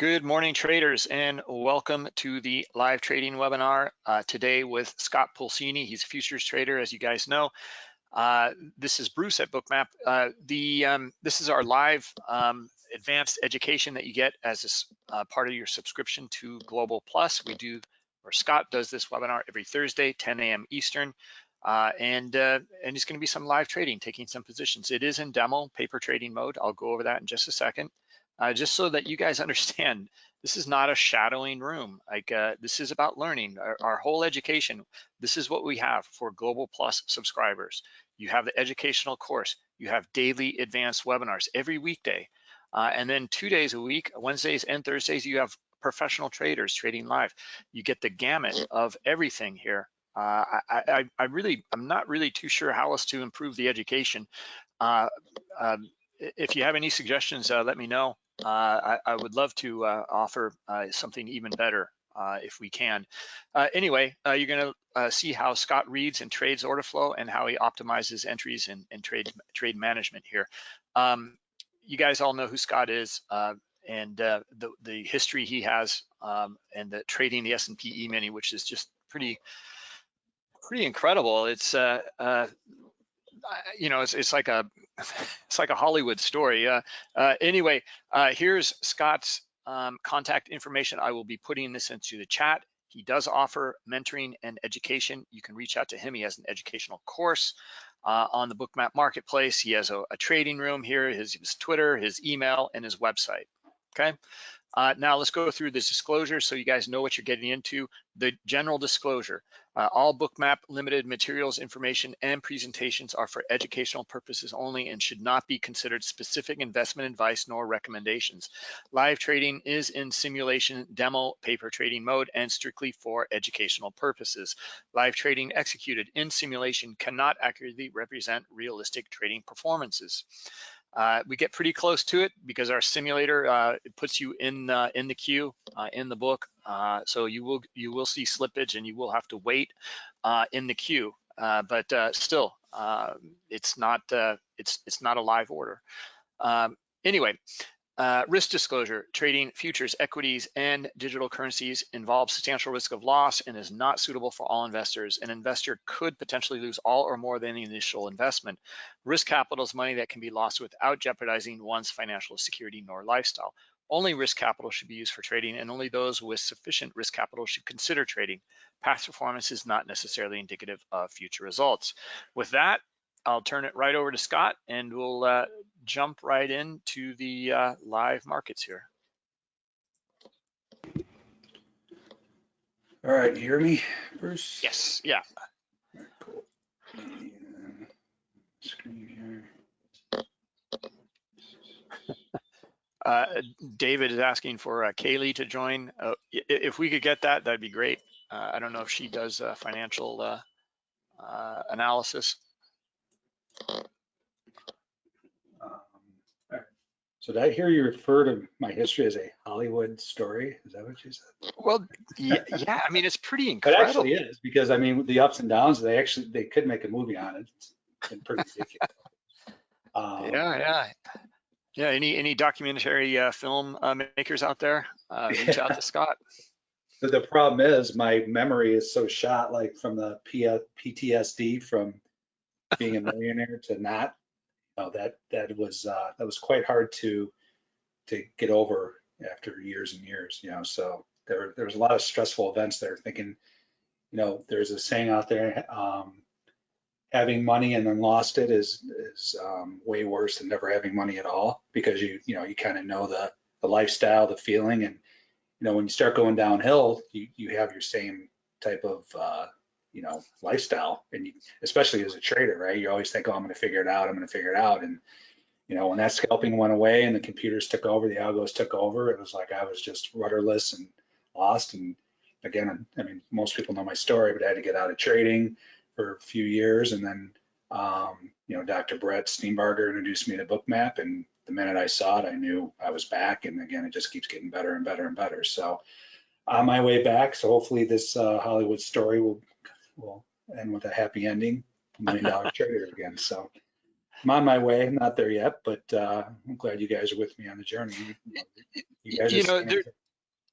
Good morning, traders, and welcome to the live trading webinar uh, today with Scott Pulcini. He's a futures trader, as you guys know. Uh, this is Bruce at Bookmap. Uh, the um, This is our live um, advanced education that you get as a uh, part of your subscription to Global Plus. We do, or Scott does this webinar every Thursday, 10 a.m. Eastern. Uh, and uh, and it's going to be some live trading, taking some positions. It is in demo paper trading mode. I'll go over that in just a second uh, just so that you guys understand, this is not a shadowing room. Like uh, this is about learning. Our, our, whole education, this is what we have for Global Plus subscribers. You have the educational course. You have daily advanced webinars every weekday. Uh, and then two days a week, Wednesdays and Thursdays, you have professional traders trading live. You get the gamut of everything here. Uh, I, I, I, really, I'm not really too sure how else to improve the education. Uh, um, if you have any suggestions, uh, let me know. Uh, I, I, would love to uh, offer uh, something even better if we can. anyway, you're going to see how Scott reads and trades order flow and how he optimizes entries and, trade trade management here. Um, you guys all know who Scott is and uh, the the history he has um, and the trading the S&P E-mini, which is just pretty pretty incredible. It's uh, uh, you know, it's, it's like a it's like a Hollywood story. Uh, uh, anyway, uh, here's Scott's um, contact information. I will be putting this into the chat. He does offer mentoring and education. You can reach out to him. He has an educational course uh, on the Bookmap Marketplace. He has a, a trading room here, his, his Twitter, his email, and his website. Okay. Uh, now let's go through this disclosure so you guys know what you're getting into. The general disclosure, uh, all bookmap limited materials, information, and presentations are for educational purposes only and should not be considered specific investment advice nor recommendations. Live trading is in simulation demo paper trading mode and strictly for educational purposes. Live trading executed in simulation cannot accurately represent realistic trading performances. Uh, we get pretty close to it because our simulator uh, puts you in uh, in the queue uh, in the book. Uh, so you will you will see slippage and you will have to wait uh, in the queue. but still, it's not it's it's not a live order. Um, anyway, uh, risk disclosure, trading futures, equities, and digital currencies involves substantial risk of loss and is not suitable for all investors. An investor could potentially lose all or more than the initial investment. Risk capital is money that can be lost without jeopardizing one's financial security nor lifestyle. Only risk capital should be used for trading and only those with sufficient risk capital should consider trading. Past performance is not necessarily indicative of future results. With that, I'll turn it right over to Scott and we'll uh, jump right into the uh, live markets here. All right, you hear me, Bruce? Yes, yeah. cool. Screen here. Uh, David is asking for uh, Kaylee to join. Uh, if we could get that, that'd be great. Uh, I don't know if she does uh, financial uh, uh, analysis. So did I hear you refer to my history as a Hollywood story? Is that what you said? Well, yeah, yeah I mean, it's pretty incredible. It actually is because I mean, the ups and downs, they actually, they could make a movie on it. It's pretty ridiculous. um, yeah, yeah. Yeah, any any documentary uh, film uh, makers out there, uh, reach out to Scott. The, the problem is my memory is so shot, like from the P PTSD from being a millionaire to not know, that that was uh, that was quite hard to to get over after years and years. You know, so there there was a lot of stressful events there. Thinking, you know, there's a saying out there, um, having money and then lost it is is um, way worse than never having money at all because you you know you kind of know the the lifestyle, the feeling, and you know when you start going downhill, you you have your same type of uh, you know lifestyle. And especially as a trader right? You always think oh i'm going to figure it out i'm going to figure it out. And you know when that scalping went away and the computers took over the algos took over it was like i was just rudderless and lost. And again i mean most people know my story but i had to get out of trading for a few years. And then um, you know dr brett steenbarger introduced me to bookmap. And the minute i saw it i knew i was back. And again it just keeps getting better and better and better. So on my way back so hopefully this uh, hollywood story will will end with a happy ending, million dollar trader again. So I'm on my way. I'm not there yet, but uh, I'm glad you guys are with me on the journey. You, You know, there-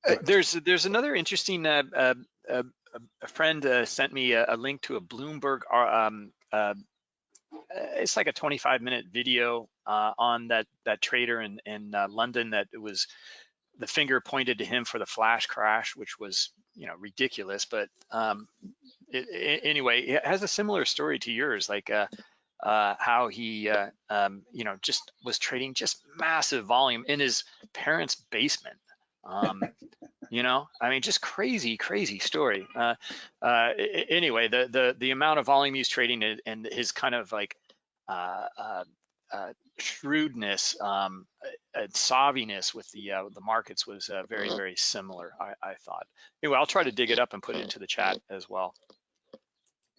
Uh, there's there's another interesting uh, uh, uh, a friend uh, sent me a, a link to a Bloomberg um, uh, it's like a 25 minute video uh, on that that trader in in uh, London that it was the finger pointed to him for the flash crash, which was you know ridiculous. But um, it, it- anyway, it has a similar story to yours, like uh, uh, how he uh, um, you know just was trading just massive volume in his parents' basement. Um, you know, I mean, just crazy, crazy story. Uh, uh, anyway, the the the amount of volume he's trading and- and his kind of like uh, uh, uh, shrewdness um, and savviness with the uh, the markets was uh, very very similar. I, I thought. Anyway, I'll try to dig it up and put it into the chat as well.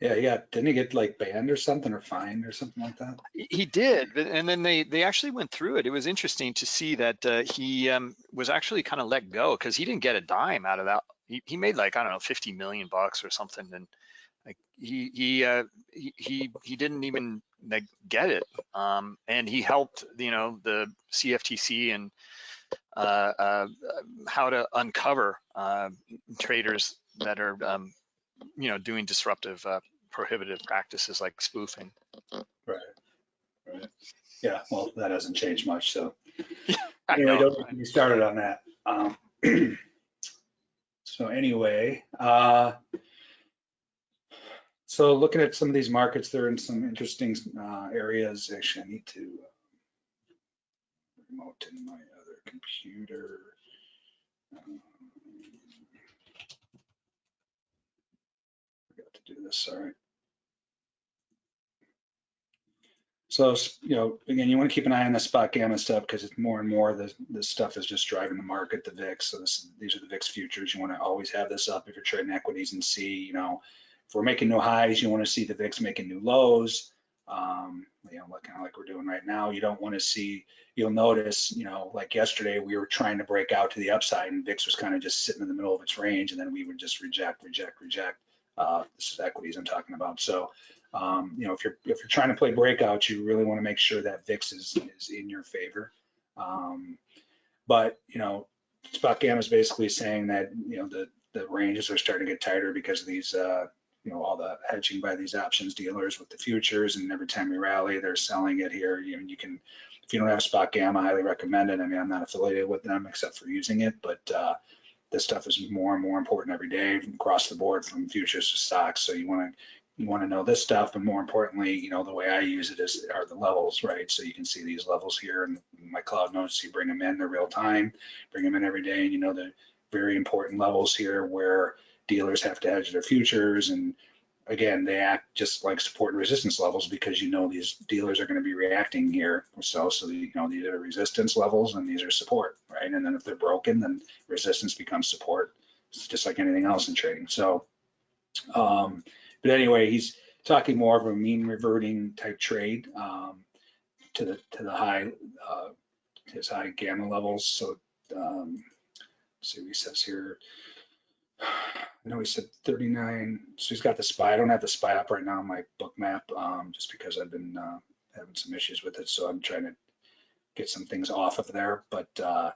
Yeah, yeah. Didn't he get like banned or something or fined or something like that? He he did, and then they they actually went through it. It was interesting to see that uh, he um, was actually kind of let go because he didn't get a dime out of that. He, he made like I don't know, 50 million bucks or something, and like he he uh, he, he he didn't even like, get it. Um, and he helped you know the CFTC and uh, uh, how to uncover uh, traders that are um, you know doing disruptive uh, prohibitive practices like spoofing. Right. Right. Yeah. Well, that hasn't changed much. So I anyway, know. don't get me started on that. Um, so anyway, uh, so looking at some of these markets, they're in some interesting uh, areas. Actually, I need to uh, remote in my other computer. Um, Forgot to do this. Sorry. So, you know, again, you want to keep an eye on the spot gamma stuff because it's more and more the this stuff is just driving the market, the VIX. So this, these are the VIX futures. You want to always have this up if you're trading equities and see, you know, if we're making new highs, you want to see the VIX making new lows. Um, you know, like kind of like we're doing right now. You don't want to see. You'll notice, you know, like yesterday we were trying to break out to the upside, and VIX was kind of just sitting in the middle of its range, and then we would just reject, reject, reject. Uh, this is equities I'm talking about. So um, you know, if you're if you're trying to play breakouts, you really want to make sure that VIX is is in your favor. Um, but you know, spot gamma is basically saying that you know the the ranges are starting to get tighter because of these uh, you know all the hedging by these options dealers with the futures, and every time you rally, they're selling it here. You you can if you don't have spot gamma, I highly recommend it. I mean, I'm not affiliated with them except for using it, but uh, this stuff is more and more important every day across the board from futures to stocks. So you want to you want to know this stuff, but more importantly, you know, the way I use it is are the levels, right? So you can see these levels here and my cloud notes, you bring them in, they're real time, bring them in every day. And you know, the very important levels here where dealers have to hedge their futures. And again, they act just like support and resistance levels because you know, these dealers are going to be reacting here. So, so, you know, these are resistance levels and these are support, right? And then if they're broken, then resistance becomes support. It's just like anything else in trading. So, um, but anyway, he's talking more of a mean reverting type trade um, to the to the high uh, his high gamma levels. So um, see what he says here. I know he said 39. So he's got the spy. I don't have the spy up right now on my Bookmap um, just because I've been uh, having some issues with it. So I'm trying to get some things off of there. But uh,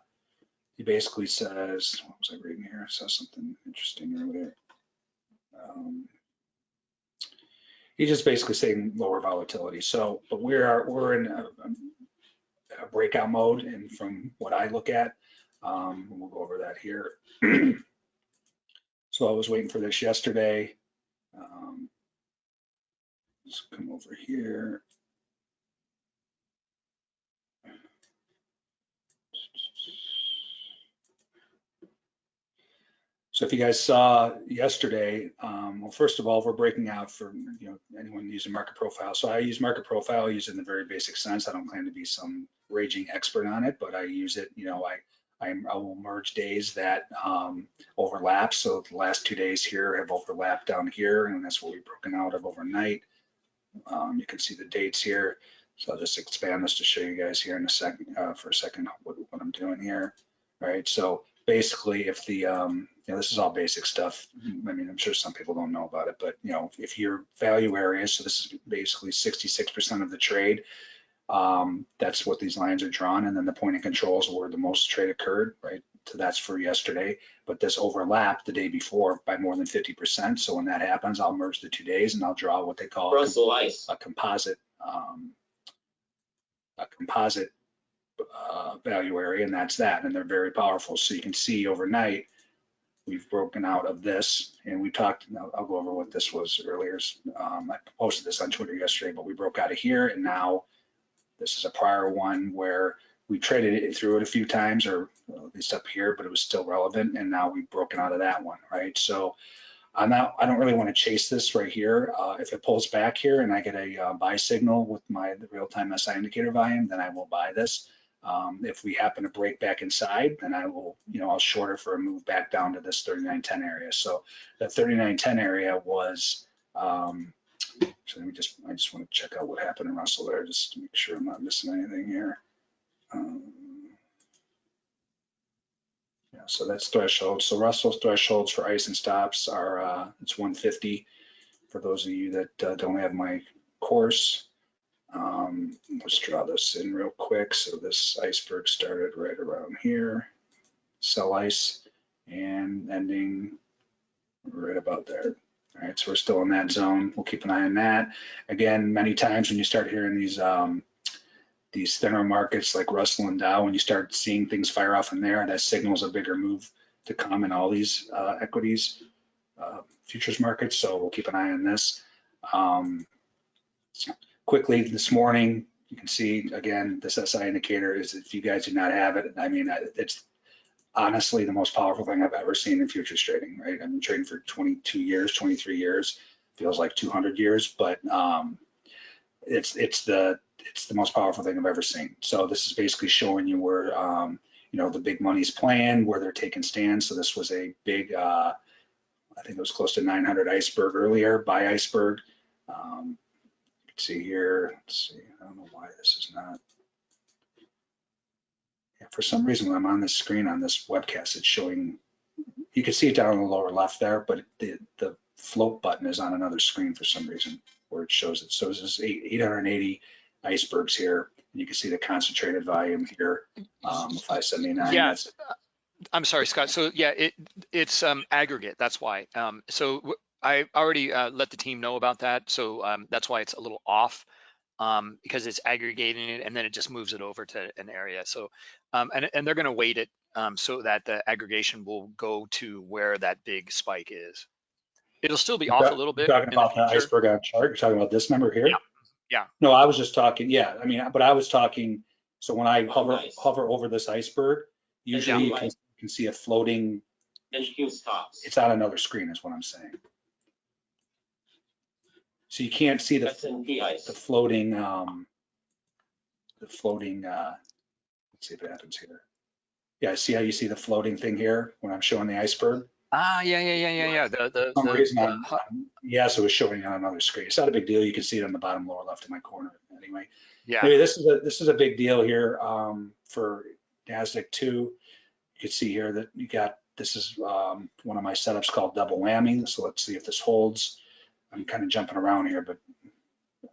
he basically says, what was I reading here? I saw something interesting earlier. Um, he's just basically saying lower volatility. So, but we are we're in a, a breakout mode, and from what I look at, um, we'll go over that here. so I was waiting for this yesterday. Um, let's come over here. So if you guys saw yesterday, um, well, first of all, we're breaking out for you know anyone using market profile. So I use market profile, I use it in the very basic sense. I don't claim to be some raging expert on it, but I use it. You know, I I, I will merge days that um, overlap. So the last two days here have overlapped down here, and that's what we've broken out of overnight. Um, you can see the dates here. So I'll just expand this to show you guys here in a second, uh, for a second, what, what I'm doing here. Right. So basically if the um you know this is all basic stuff i mean i'm sure some people don't know about it but you know if your value area so this is basically 66% of the trade Um, that's what these lines are drawn. And then the point of controls where the most trade occurred, right? So that's for yesterday, but this overlapped the day before by more than 50%. So when that happens, I'll merge the two days and I'll draw what they call a Ice. a composite, um, a composite uh, value area, and that's that. And they're very powerful. So you can see overnight, we've broken out of this, and we talked. I'll, I'll go over what this was earlier. Um, I posted this on Twitter yesterday, but we broke out of here, and now this is a prior one where we traded it through it a few times, or at least up here, but it was still relevant, and now we've broken out of that one, right? So I'm not, I don't really want to chase this right here. Uh, if it pulls back here and I get a uh, buy signal with my real-time SI indicator volume, then I will buy this. Um, if we happen to break back inside, then I will, you know, I'll shorter for a move back down to this 39.10 area. So that 39.10 area was, um, so let me just, I just want to check out what happened in Russell there, just to make sure I'm not missing anything here. Um, yeah, so that's threshold. So Russell's thresholds for ice and stops are, uh, it's 150 for those of you that uh, don't have my course. Um, let's draw this in real quick. So this iceberg started right around here, sell ice, and ending right about there. All right, so we're still in that zone. We'll keep an eye on that. Again, many times when you start hearing these um, these thinner markets like Russell and Dow, when you start seeing things fire off in there, that signals a bigger move to come in all these uh, equities uh, futures markets. So we'll keep an eye on this. Um, quickly this morning, you can see again, this SI indicator is if you guys do not have it, I mean, it's honestly the most powerful thing I've ever seen in futures trading, right? I've been trading for 22 years, 23 years, feels like 200 years, but um, it's it's the it's the most powerful thing I've ever seen. So this is basically showing you where um, you know the big money's playing, where they're taking stands. So this was a big, uh, I think it was close to 900 iceberg earlier by iceberg. Um, you can see here. Let's see. I don't know why this is not. For some reason, when I'm on this screen on this webcast, it's showing. You can see it down in the lower left there, but the the float button is on another screen for some reason where it shows it. So this is 880 icebergs here. You can see the concentrated volume here, um, 579. Yeah. That's- I'm sorry, Scott. So yeah, it it's um, aggregate. That's why. Um, so I already uh, let the team know about that. So um, that's why it's a little off um, because it's aggregating it and then it just moves it over to an area. So um, and and they're going to weight it um, so that the aggregation will go to where that big spike is. It'll still be off a little bit. Talking in the about the iceberg on chart, you're talking about this number here? Yeah, yeah. No, I was just talking, yeah, I mean, but I was talking, so when I hover, Nice. hover over this iceberg, usually you can, you can see a floating, NQ stops. it's on another screen is what I'm saying. So you can't see the, That's in P the floating, um, the floating, uh, let's see if it happens here. Yeah, see how you see the floating thing here when I'm showing the iceberg? Ah, yeah, yeah, yeah, yeah, yeah. The the, For some the- reason, the I'm- hu- I'm- yes, it was showing on another screen. It's not a big deal. You can see it on the bottom lower left of my corner anyway. yeah. Anyway, this is a, this is a big deal here um, for NASDAQ two. You can see here that you got, this is um, one of my setups called double whammy. So let's see if this holds. I'm kind of jumping around here, but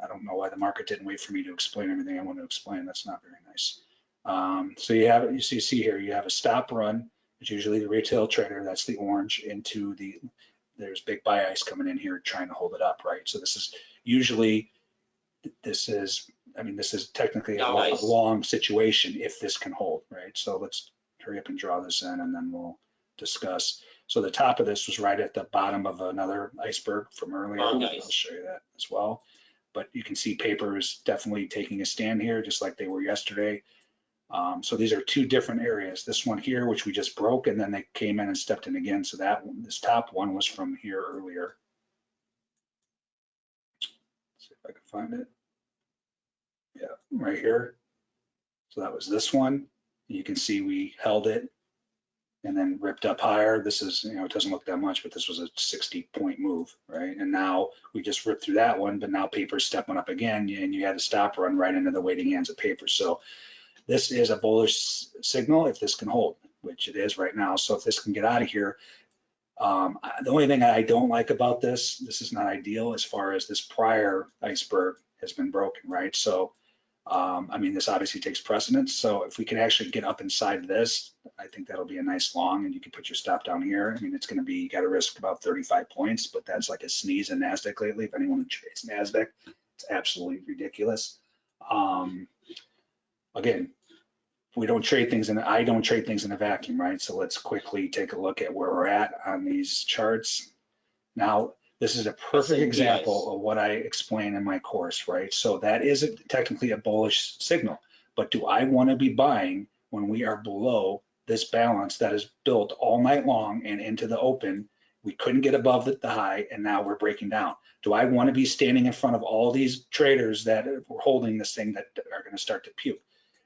I don't know why the market didn't wait for me to explain everything I want to explain. That's not very nice. Um, so you have, you see, see here, you have a stop run. It's usually the retail trader, that's the orange, into the, there's big buy ice coming in here trying to hold it up, right? So this is usually, this is, I mean, this is technically a nice. a long situation if this can hold, right? So let's hurry up and draw this in and then we'll discuss. So the top of this was right at the bottom of another iceberg from earlier. Oh, nice. I'll show you that as well. But you can see paper is definitely taking a stand here, just like they were yesterday. Um, so these are two different areas. This one here, which we just broke, and then they came in and stepped in again. So that one, this top one was from here earlier. see if I can find it. Yeah, right here. So that was this one. You can see we held it and then ripped up higher. This is, you know, it doesn't look that much, but this was a 60 point move, right? And now we just ripped through that one, but now paper's stepping up again and you had a stop run right into the waiting hands of paper. So this is a bullish signal if this can hold, which it is right now. So if this can get out of here, um, the only thing I don't like about this, this is not ideal as far as this prior iceberg has been broken, right? So Um, I mean, this obviously takes precedence. So if we can actually get up inside this, I think that'll be a nice long and you can put your stop down here. I mean, it's going to be, you got to risk about 35 points, but that's like a sneeze in NASDAQ lately. If anyone trades NASDAQ, it's absolutely ridiculous. Um, again, we don't trade things and I don't trade things in a vacuum, right? So let's quickly take a look at where we're at on these charts. Now, this is a perfect example of what I explain in my course, right? So that is a, technically a bullish signal, but do I want to be buying when we are below this balance that is built all night long and into the open? We couldn't get above the, the high and now we're breaking down. Do I want to be standing in front of all these traders that are holding this thing that are going to start to puke?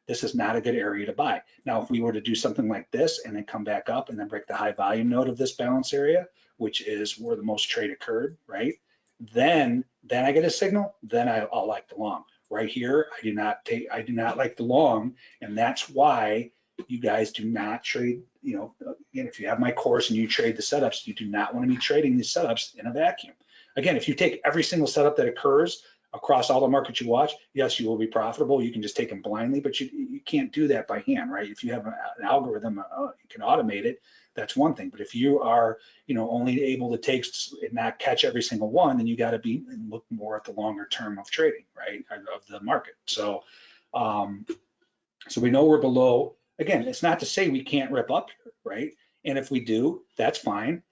This is not a good area to buy. Now, if we were to do something like this and then come back up and then break the high volume node of this balance area, which is where the most trade occurred, right? Then, then I get a signal, then I, will like the long. Right here, I do not take, I do not like the long, and that's why you guys do not trade, you know, again, if you have my course and you trade the setups, you do not want to be trading these setups in a vacuum. Again, if you take every single setup that occurs across all the markets you watch, yes, you will be profitable. You can just take them blindly, but you, you can't do that by hand, right? If you have an algorithm, uh, you can automate it that's one thing. But if you are, you know, only able to take and not catch every single one, then you got to be look more at the longer term of trading, right, of the market. So, um, so we know we're below. Again, it's not to say we can't rip up right? And if we do, that's fine.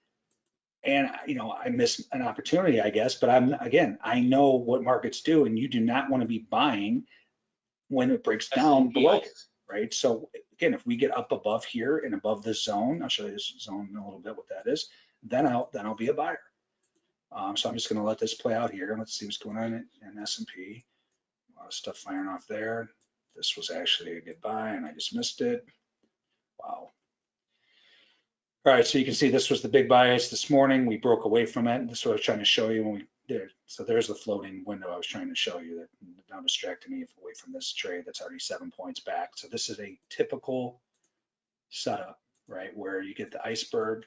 And you know, I miss an opportunity, I guess. But I'm again, I know what markets do, and you do not want to be buying when it breaks down below, right? So again, if we get up above here and above this zone, I'll show you this zone in a little bit what that is, then I'll then I'll be a buyer. Um, so I'm just going to let this play out here. Let's see what's going on in, in S&P. A lot of stuff firing off there. This was actually a good buy and I just missed it. Wow. All right, so you can see this was the big bias this morning. We broke away from it. This is what I was trying to show you when we did. So there's the floating window I was trying to show you that now distracting me away from this trade that's already seven points back. So this is a typical setup, right? Where you get the iceberg,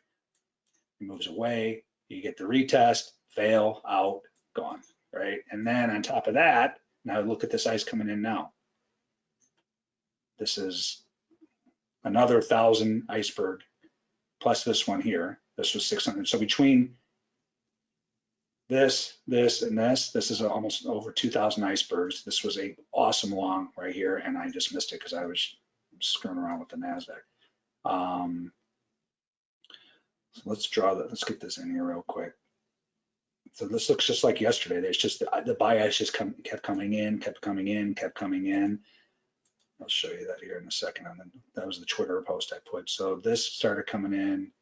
it moves away, you get the retest, fail, out, gone, right? And then on top of that, now look at this ice coming in now. This is another thousand iceberg plus this one here. This was 600. So between this, this, and this, this is almost over 2,000 icebergs. This was a awesome long right here, and I just missed it because I was screwing around with the NASDAQ. Um, so let's draw that. Let's get this in here real quick. So this looks just like yesterday. There's just the, the bias just come, kept coming in, kept coming in, kept coming in. I'll show you that here in a second. And then that was the Twitter post I put. So this started coming in.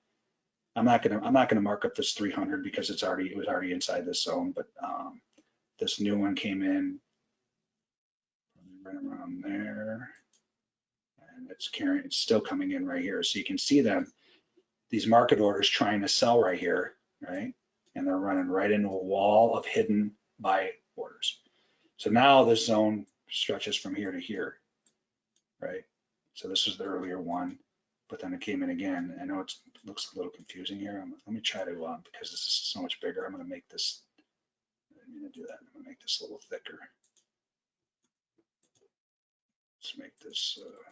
I'm not gonna I'm not gonna mark up this 300 because it's already it was already inside this zone. But um, this new one came in right around there, and it's carrying. It's still coming in right here. So you can see them these market orders trying to sell right here, right? And they're running right into a wall of hidden buy orders. So now this zone stretches from here to here right? So this was the earlier one, but then it came in again. I know it looks a little confusing here. I'm, let me try to, um, because this is so much bigger, I'm gonna make this, I'm gonna do that. I'm gonna make this a little thicker. Let's make this, uh,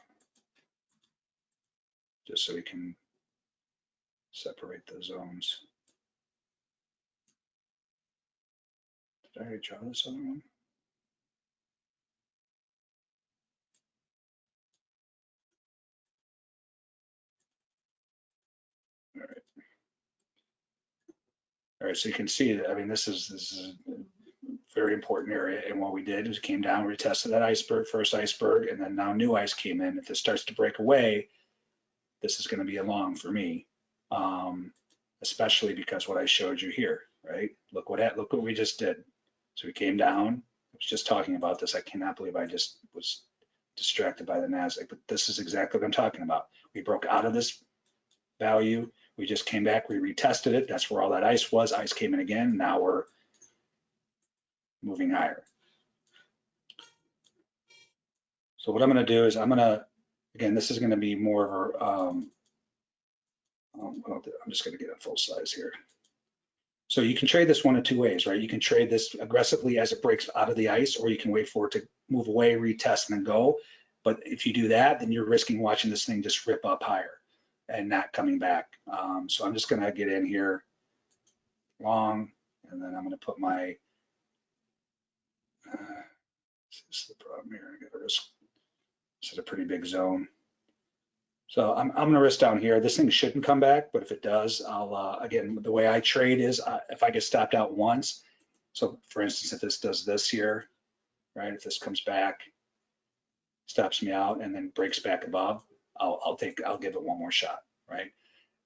just so we can separate the zones. Did I already draw this other one? All right, so you can see that, I mean, this is, this is a very important area. And what we did is came down, we tested that iceberg, first iceberg, and then now new ice came in. If this starts to break away, this is gonna be a long for me. Um, especially because what I showed you here, right? Look what, look what we just did. So we came down, I was just talking about this. I cannot believe I just was distracted by the NASDAQ, but this is exactly what I'm talking about. We broke out of this value, we just came back, we retested it. That's where all that ice was. Ice came in again. Now we're moving higher. So what I'm going to do is I'm going to, again, this is going to be more of a, um, um I'm just going to get a full size here. So you can trade this one of two ways, right? You can trade this aggressively as it breaks out of the ice, or you can wait for it to move away, retest, and then go. But if you do that, then you're risking watching this thing just rip up higher and not coming back. Um, so I'm just gonna get in here long, and then I'm gonna put my, uh, this is the problem here, I gotta risk, this is a pretty big zone. So I'm, I'm gonna risk down here. This thing shouldn't come back, but if it does, I'll, uh, again, the way I trade is uh, if I get stopped out once, so for instance, if this does this here, right, if this comes back, stops me out and then breaks back above, I'll, I'll take, I'll give it one more shot, right?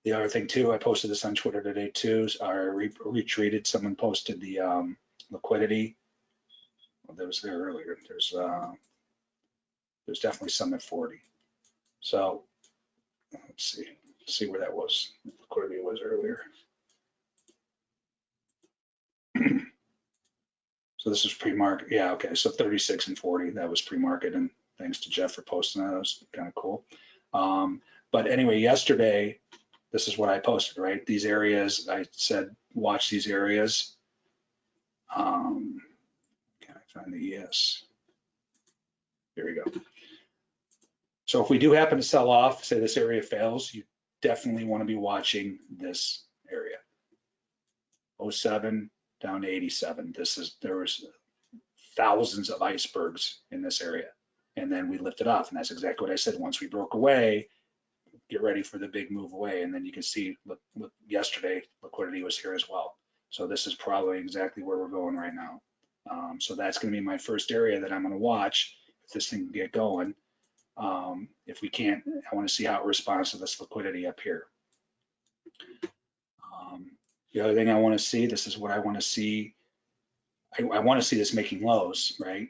The other thing too, I posted this on Twitter today too, I re retweeted, someone posted the um, liquidity. Well, that was there earlier. There's, uh, there's definitely some at 40. So let's see, see where that was. Liquidity was earlier. So this is pre-market. Yeah, okay. So 36 and 40, that was pre-market. And thanks to Jeff for posting that. That was kind of cool. Um, but anyway, yesterday, this is what I posted, right? These areas, I said, watch these areas. Um, can I find the ES? Here we go. So if we do happen to sell off, say this area fails, you definitely want to be watching this area. 07 down to 87. This is, there was thousands of icebergs in this area. And then we lifted off. And that's exactly what I said. Once we broke away, get ready for the big move away. And then you can see, look, look yesterday, liquidity was here as well. So this is probably exactly where we're going right now. Um, so that's going to be my first area that I'm going to watch if this thing can get going. Um, if we can't, I want to see how it responds to this liquidity up here. Um, the other thing I want to see, this is what I want to see. I, I want to see this making lows, right?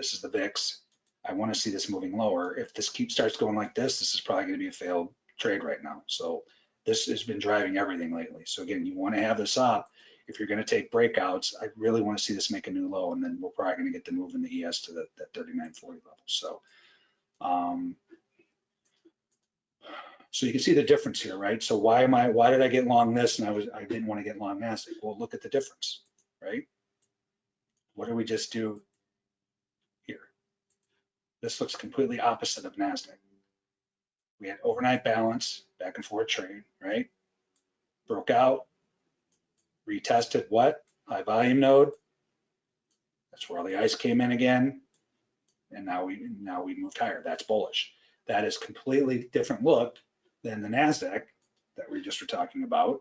This is the VIX. I want to see this moving lower. If this keeps starts going like this, this is probably going to be a failed trade right now. So this has been driving everything lately. So again, you want to have this up. If you're going to take breakouts, I really want to see this make a new low, and then we're probably going to get the move in the ES to the, that 3940 level. So um, so you can see the difference here, right? So why am I, why did I get long this and I was, I didn't want to get long NASDAQ? Well, look at the difference, right? What did we just do? This looks completely opposite of NASDAQ. We had overnight balance, back and forth trade, right? Broke out, retested what? High volume node. That's where all the ice came in again and now we now we moved higher. That's bullish. That is completely different look than the Nasdaq that we just were talking about.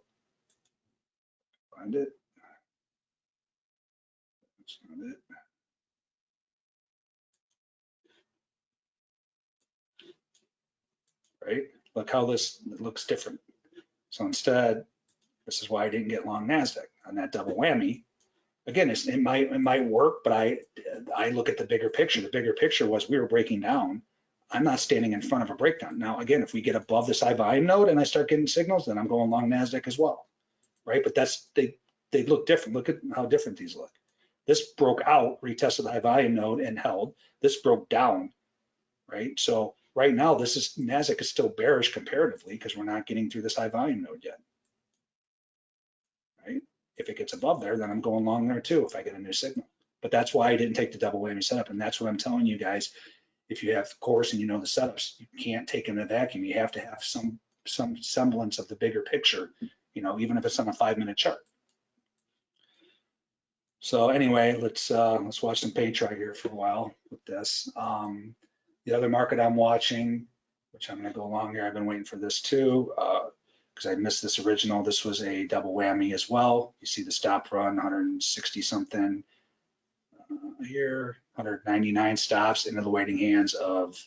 Find it. That's not it. Right? Look how this looks different. So instead, this is why I didn't get long Nasdaq on that double whammy again, it might it might work, but I I look at the bigger picture. The bigger picture was we were breaking down. I'm not standing in front of a breakdown. Now, again, if we get above this high volume node and I start getting signals, then I'm going long Nasdaq as well, right? But that's they they look different. Look at how different these look. This broke out, retested the high volume node and held. This broke down, right? So right now, this is Nasdaq is still bearish comparatively because we're not getting through this high volume node yet. Right? If it gets above there, then I'm going long there too if I get a new signal. But that's why I didn't take the double whammy setup. And that's what I'm telling you guys. If you have course and you know the setups, you can't take in a vacuum. You have to have some some semblance of the bigger picture, you know, even if it's on a five minute chart. So anyway, let's uh, let's watch some pay chart here for a while with this. Um, the other market I'm watching, which I'm going to go along here, I've been waiting for this too. Uh, because I missed this original. This was a double whammy as well. You see the stop run, 160 something uh, here, 199 stops into the waiting hands of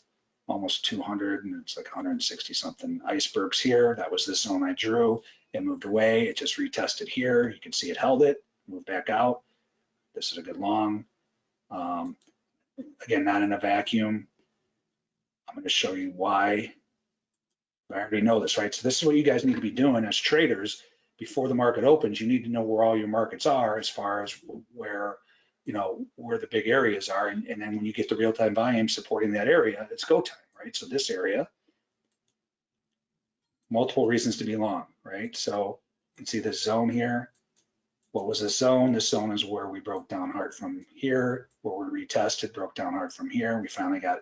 almost 200, and it's like 160 something icebergs here. That was the zone I drew. It moved away. It just retested here. You can see it held it, moved back out. This is a good long. Um, again, not in a vacuum. I'm going to show you why I already know this, right? So this is what you guys need to be doing as traders before the market opens. You need to know where all your markets are as far as where, you know, where the big areas are. And, and then when you get the real-time volume supporting that area, it's go time, right? So this area, multiple reasons to be long, right? So you can see this zone here. what was this zone? This zone is where we broke down hard from here, where we retested, broke down hard from here. We finally got,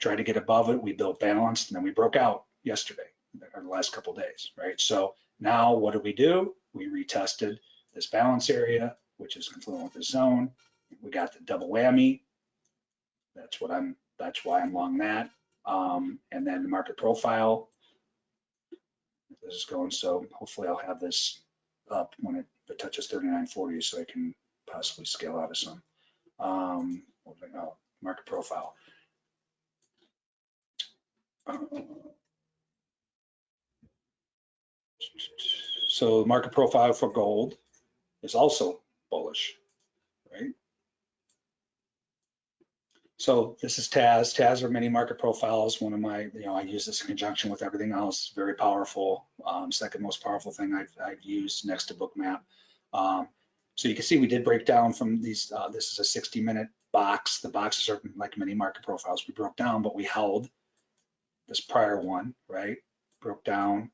tried to get above it. We built balanced and then we broke out yesterday or the last couple days, right? So now what do we do? We retested this balance area, which is confluent with the zone. We got the double whammy. That's what I'm, that's why I'm long that. Um, and then the market profile. This is going, so hopefully I'll have this up when it, it touches 3940 so I can possibly scale out of some. Um, know? Market profile. So market profile for gold is also bullish, right? So this is TAS. TAS are mini market profiles. One of my, you know, I use this in conjunction with everything else. Very powerful. Um, second most powerful thing I've, I've used next to Bookmap. Um, so you can see we did break down from these. Uh, this is a 60 minute box. The boxes are like mini market profiles. We broke down, but we held this prior one, right? Broke down.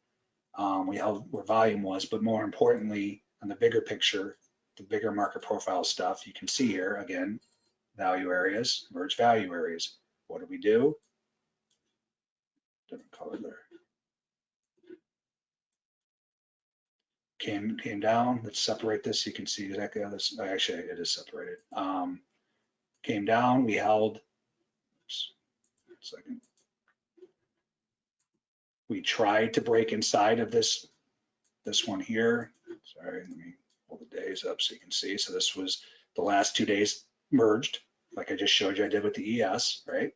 Um, we held where volume was, but more importantly, on the bigger picture, the bigger market profile stuff, you can see here again, value areas, merge value areas. What do we do? Different color there. Came came down. Let's separate this. You can see exactly how this. Actually, it is separated. Um, came down. We held. Oops, second. We tried to break inside of this this one here. Sorry, let me pull the days up so you can see. So this was the last two days merged, like I just showed you I did with the ES, right?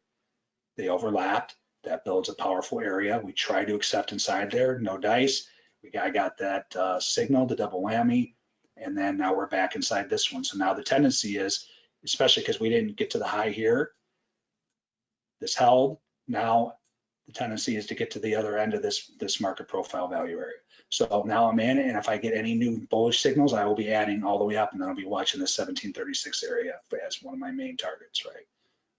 They overlapped. That builds a powerful area. We tried to accept inside there, no dice. We got, I got that uh, signal, the double whammy, and then now we're back inside this one. So now the tendency is, especially because we didn't get to the high here, this held. Now tendency is to get to the other end of this, this market profile value area. So now I'm in, and if I get any new bullish signals, I will be adding all the way up, and then I'll be watching the 1736 area as one of my main targets, right?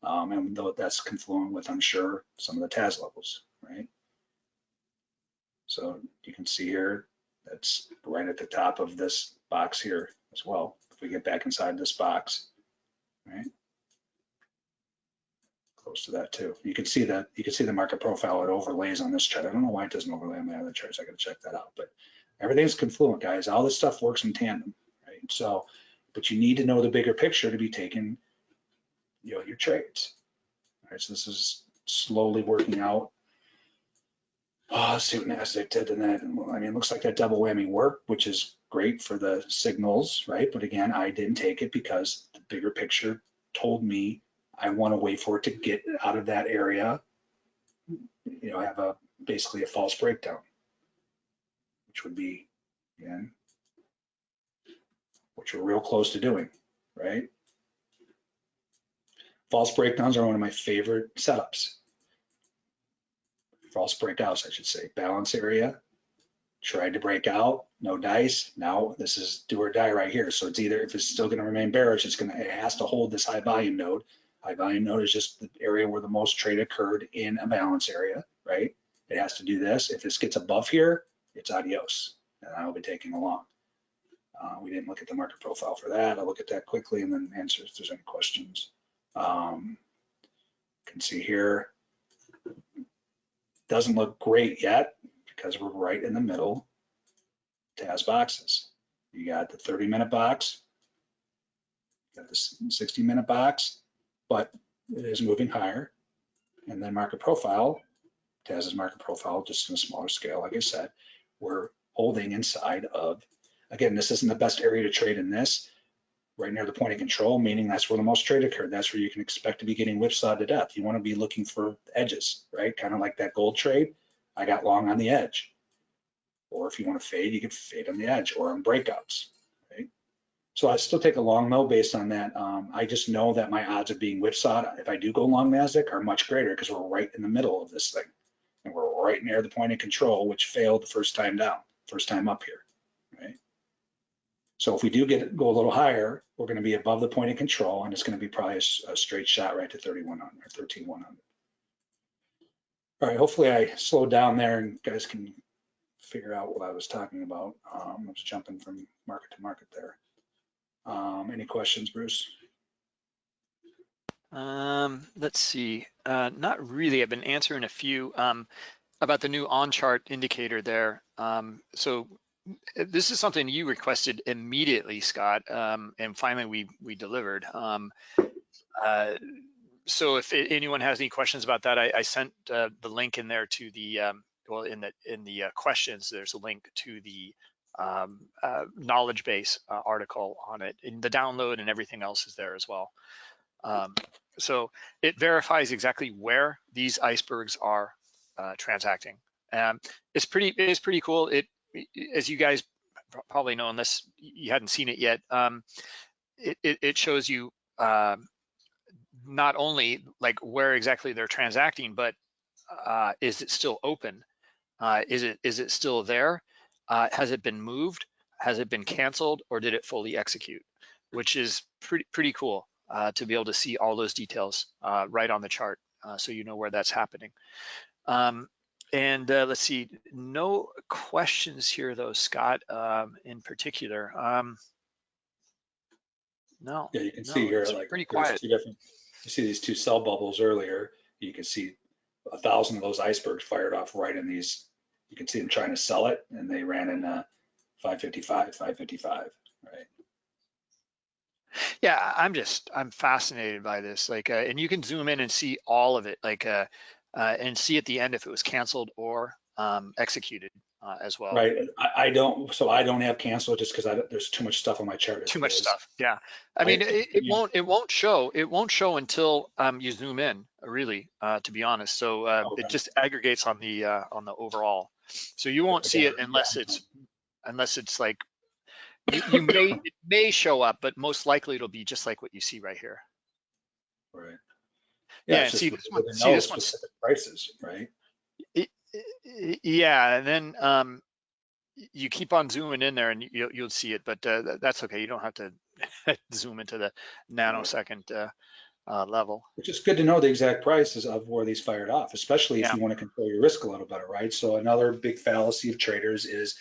Um, and though that's confluent with, I'm sure, some of the TAS levels, right? So you can see here, that's right at the top of this box here as well. If we get back inside this box, right? Close to that too. You can see that, you can see the market profile, it overlays on this chart. I don't know why it doesn't overlay on my other charts. I gotta check that out, but everything's confluent, guys. All this stuff works in tandem, right? So, but you need to know the bigger picture to be taking, you know, your trades. All right, so this is slowly working out. Oh, see what NASDAQ did and well, I mean, it looks like that double whammy worked, which is great for the signals, right? But again, I didn't take it because the bigger picture told me I want to wait for it to get out of that area. You know, have a basically a false breakdown, which would be, again, which we're real close to doing, right? False breakdowns are one of my favorite setups. False breakouts, I should say. Balance area, tried to break out, no dice. Now this is do or die right here. So it's either if it's still going to remain bearish, it's going to it has to hold this high volume node. High volume node is just the area where the most trade occurred in a balance area, right? It has to do this. If this gets above here, it's adios, and I will be taking along. Uh, we didn't look at the market profile for that. I'll look at that quickly and then answer if there's any questions. Um, you can see here, doesn't look great yet because we're right in the middle TAS boxes. You got the 30 minute box, you got the 60 minute box, but it is moving higher. And then market profile, TAS's market profile, just in a smaller scale, like I said, we're holding inside of, again, this isn't the best area to trade in this, right near the point of control, meaning that's where the most trade occurred. That's where you can expect to be getting whipsawed to death. You want to be looking for edges, right? Kind of like that gold trade. I got long on the edge. Or if you want to fade, you can fade on the edge or on breakouts? So I still take a long though based on that. Um, I just know that my odds of being whipsawed, if I do go long NASDAQ, are much greater because we're right in the middle of this thing. And we're right near the point of control, which failed the first time down, first time up here, right? So if we do get go a little higher, we're going to be above the point of control, and it's going to be probably a, a straight shot right to 3100 or 13100. All right, hopefully I slowed down there and guys can figure out what I was talking about. Um, I was jumping from market to market there. Um, any questions, Bruce? Um, let's see. Uh, not really. I've been answering a few um, about the new on-chart indicator there. Um, so uh, this is something you requested immediately, Scott, um, and finally we we delivered. Um, uh, so if anyone has any questions about that, I, I sent uh, the link in there to the um, well in the in the uh, questions. There's a link to the um, uh, knowledge base uh, article on it, and the download and everything else is there as well. Um, so it verifies exactly where these icebergs are uh, transacting. Um, it's pretty it's pretty cool. It as you guys probably know, unless you hadn't seen it yet, um, it, it, it shows you um, not only like where exactly they're transacting, but uh, is it still open? Uh, is it is it still there? Uh, has it been moved? Has it been canceled or did it fully execute? Which is pretty pretty cool uh, to be able to see all those details uh, right on the chart uh, so you know where that's happening. Um, and let's see, no questions here though, Scott, um, in particular. Um, no. Yeah, you can no, see here, like, pretty quiet. you see these two sell bubbles earlier. You can see a thousand of those icebergs fired off right in these. You can see them trying to sell it and they ran in uh, 555, 555, right? Yeah, I'm just I'm fascinated by this. Like, uh, and you can zoom in and see all of it, like, uh, uh, and see at the end if it was canceled or um, executed uh, as well. Right, I, I don't, so I don't have cancel just because there's too much stuff on my chart. Too much is. stuff. Yeah, I I- mean, it, it yeah. won't it won't show it won't show until um, you zoom in. Really, uh, to be honest. So uh, Okay. it just aggregates on the uh, on the overall. So you won't see it unless it's unless it's like you, you may it may show up, but most likely it'll be just like what you see right here. Right. Yeah, just see this one- see this specific Prices, right? Yeah, and then um, you keep on zooming in there and you'll, you'll see it, but uh, that's okay. You don't have to zoom into the nanosecond uh, uh, level. Which is good to know the exact prices of where these fired off, especially if Yeah. you want to control your risk a little better, right? So another big fallacy of traders is,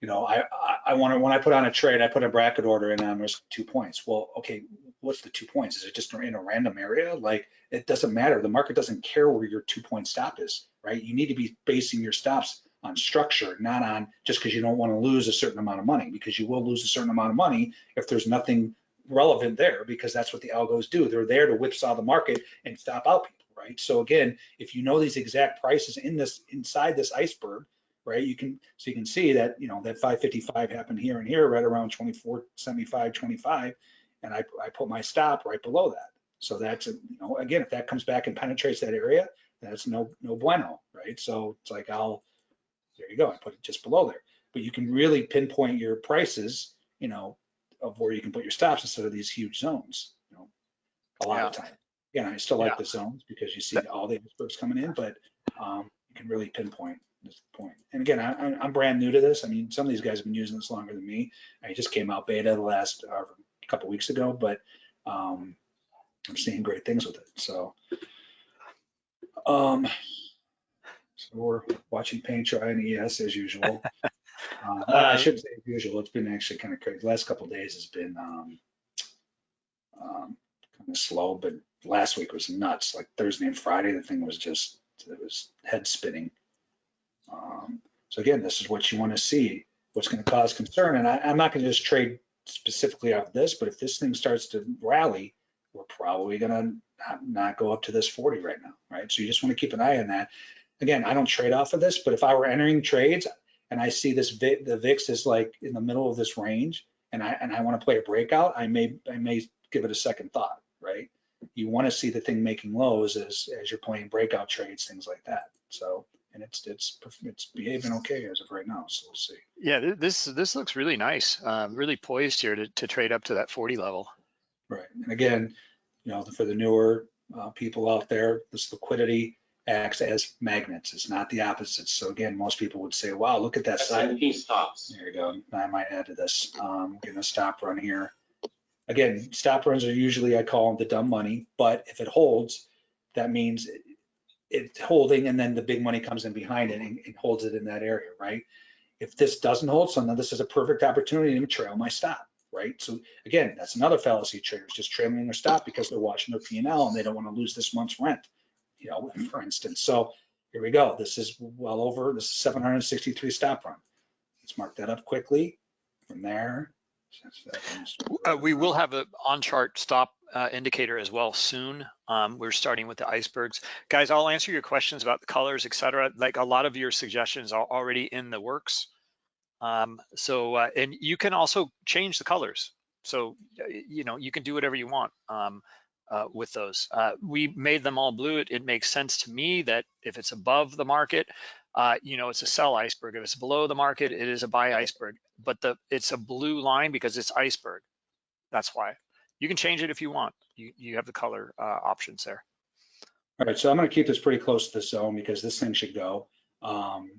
you know, I, I, I want to, when I put on a trade, I put a bracket order in on risk two points. Well, okay, what's the two points? Is it just in a random area? Like, it doesn't matter. The market doesn't care where your two point stop is, right? You need to be basing your stops on structure, not on just because you don't want to lose a certain amount of money, because you will lose a certain amount of money if there's nothing relevant there, because that's what the algos do. They're there to whipsaw the market and stop out people, right? So again, if you know these exact prices in this inside this iceberg, right, you can so you can see that you know that 555 happened here and here, right around 24, 75, 25, and I I put my stop right below that. So that's a, you know again, if that comes back and penetrates that area, that's no no bueno, right? So it's like I'll there you go, I put it just below there. But you can really pinpoint your prices, you know, of where you can put your stops instead of these huge zones, you know, a lot of time. Yeah, I still like Yeah. the zones because you see all the icebergs coming in, but um, you can really pinpoint this point. And again, I, I'm- I'm brand new to this. I mean, some of these guys have been using this longer than me. I just came out beta the last uh, couple weeks ago, but um, I'm seeing great things with it. So, um, so we're watching paint dry and ES as usual. Uh, I shouldn't say as usual. It's been actually kind of crazy. The last couple of days has been um, um, kind of slow, but last week was nuts. Like Thursday and Friday, the thing was just it was head spinning. Um, so again, this is what you want to see. What's going to cause concern, and I, I'm not going to just trade specifically off this, but if this thing starts to rally, we're probably going to not, not go up to this 40 right now, right? So you just want to keep an eye on that. Again, I don't trade off of this, but if I were entering trades and I see this the VIX is like in the middle of this range, and I and I want to play a breakout, I may I may give it a second thought, right? You want to see the thing making lows as as you're playing breakout trades, things like that. So and it's it's it's behaving okay as of right now. So we'll see. Yeah, this this looks really nice. Um, really poised here to, to trade up to that 40 level. Right. And again, you know, for the newer uh, people out there, this liquidity acts as magnets. It's not the opposite. So again, most people would say, wow, look at that side. S&P stops. There you go. I might add to this. Um, getting a stop run here. Again, stop runs are usually, I call them the dumb money, but if it holds, that means it- it's holding and then the big money comes in behind it and, and holds it in that area, right? If this doesn't hold, so now this is a perfect opportunity to trail my stop, right? So again, that's another fallacy. Traders just trailing their stop because they're watching their P&L and they don't want to lose this month's rent, you know, for instance. So here we go. This is well over, this is 763 stop run. Let's mark that up quickly from there. Uh, we will have an on-chart stop uh, indicator as well soon. Um, we're starting with the icebergs. Guys, I'll answer your questions about the colors, et cetera. Like a lot of your suggestions are already in the works. Um, so, uh, and you can also change the colors. So, you know, you can do whatever you want um, uh, with those. Uh, we made them all blue. It, it, makes sense to me that if it's above the market, uh, you know, it's a sell iceberg. If it's below the market, it is a buy iceberg. But the it's a blue line because it's iceberg. That's why. You can change it if you want. You, you have the color uh, options there. All right, so I'm going to keep this pretty close to the zone because this thing should go. Um,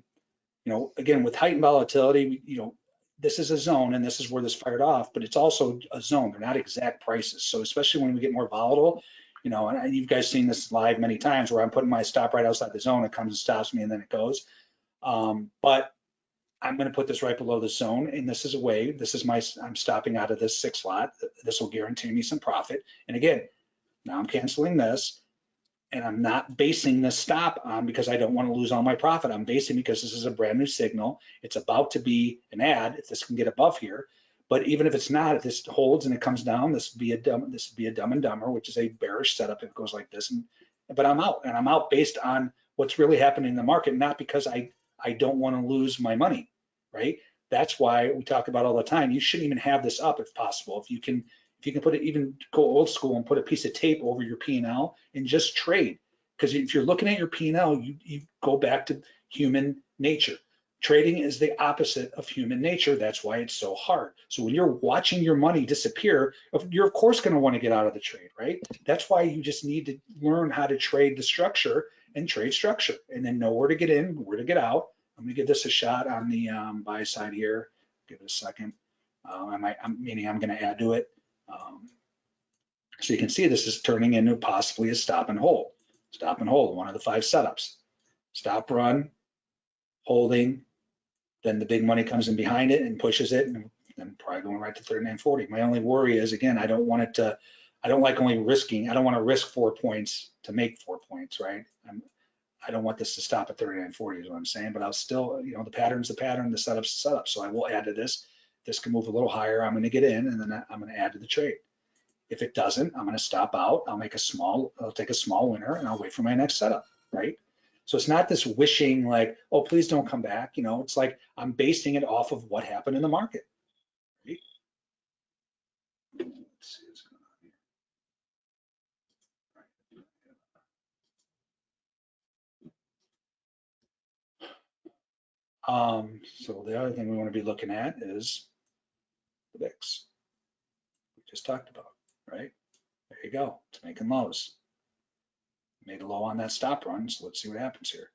you know, again, with heightened volatility, you know, this is a zone and this is where this fired off, but it's also a zone. They're not exact prices. So especially when we get more volatile, you know, and you guys seen this live many times where I'm putting my stop right outside the zone, it comes and stops me and then it goes. Um, but I'm going to put this right below the zone and this is a way, this is my, I'm stopping out of this six lot. This will guarantee me some profit. And again, now I'm canceling this and I'm not basing the stop on because I don't want to lose all my profit. I'm basing because this is a brand new signal. It's about to be an ad if this can get above here. But even if it's not, if this holds and it comes down, this would be a dumb, this would be a dumb and dumber, which is a bearish setup if it goes like this. And but I'm out and I'm out based on what's really happening in the market, not because I I don't want to lose my money, right? That's why we talk about all the time. You shouldn't even have this up if possible. If you can if you can put it even go old school and put a piece of tape over your P&L and just trade. Because if you're looking at your P&L, you, you go back to human nature. Trading is the opposite of human nature. That's why it's so hard. So when you're watching your money disappear, you're of course going to want to get out of the trade, right? That's why you just need to learn how to trade the structure and trade structure and then know where to get in, where to get out. I'm going to give this a shot on the um, buy side here. Give it a second. Uh, I might, I'm, meaning I'm going to add to it. Um, so you can see this is turning into possibly a stop and hold. Stop and hold, one of the five setups. Stop, run, holding, then the big money comes in behind it and pushes it, and then probably going right to 39.40. My only worry is, again, I don't want it to, I don't like only risking, I don't want to risk four points to make four points, right? I'm, I don't want this to stop at 39.40 is what I'm saying, but I'll still, you know, the pattern's the pattern, the setup's the setup. So I will add to this this can move a little higher, I'm gonna get in and then I'm gonna add to the trade. If it doesn't, I'm gonna stop out, I'll make a small, I'll take a small winner and I'll wait for my next setup, right? So it's not this wishing like, oh, please don't come back. You know, it's like I'm basing it off of what happened in the market. Going. Um, so the other thing we want to be looking at is VIX. We just talked about, right? There you go. It's making lows. Made a low on that stop run, so let's see what happens here.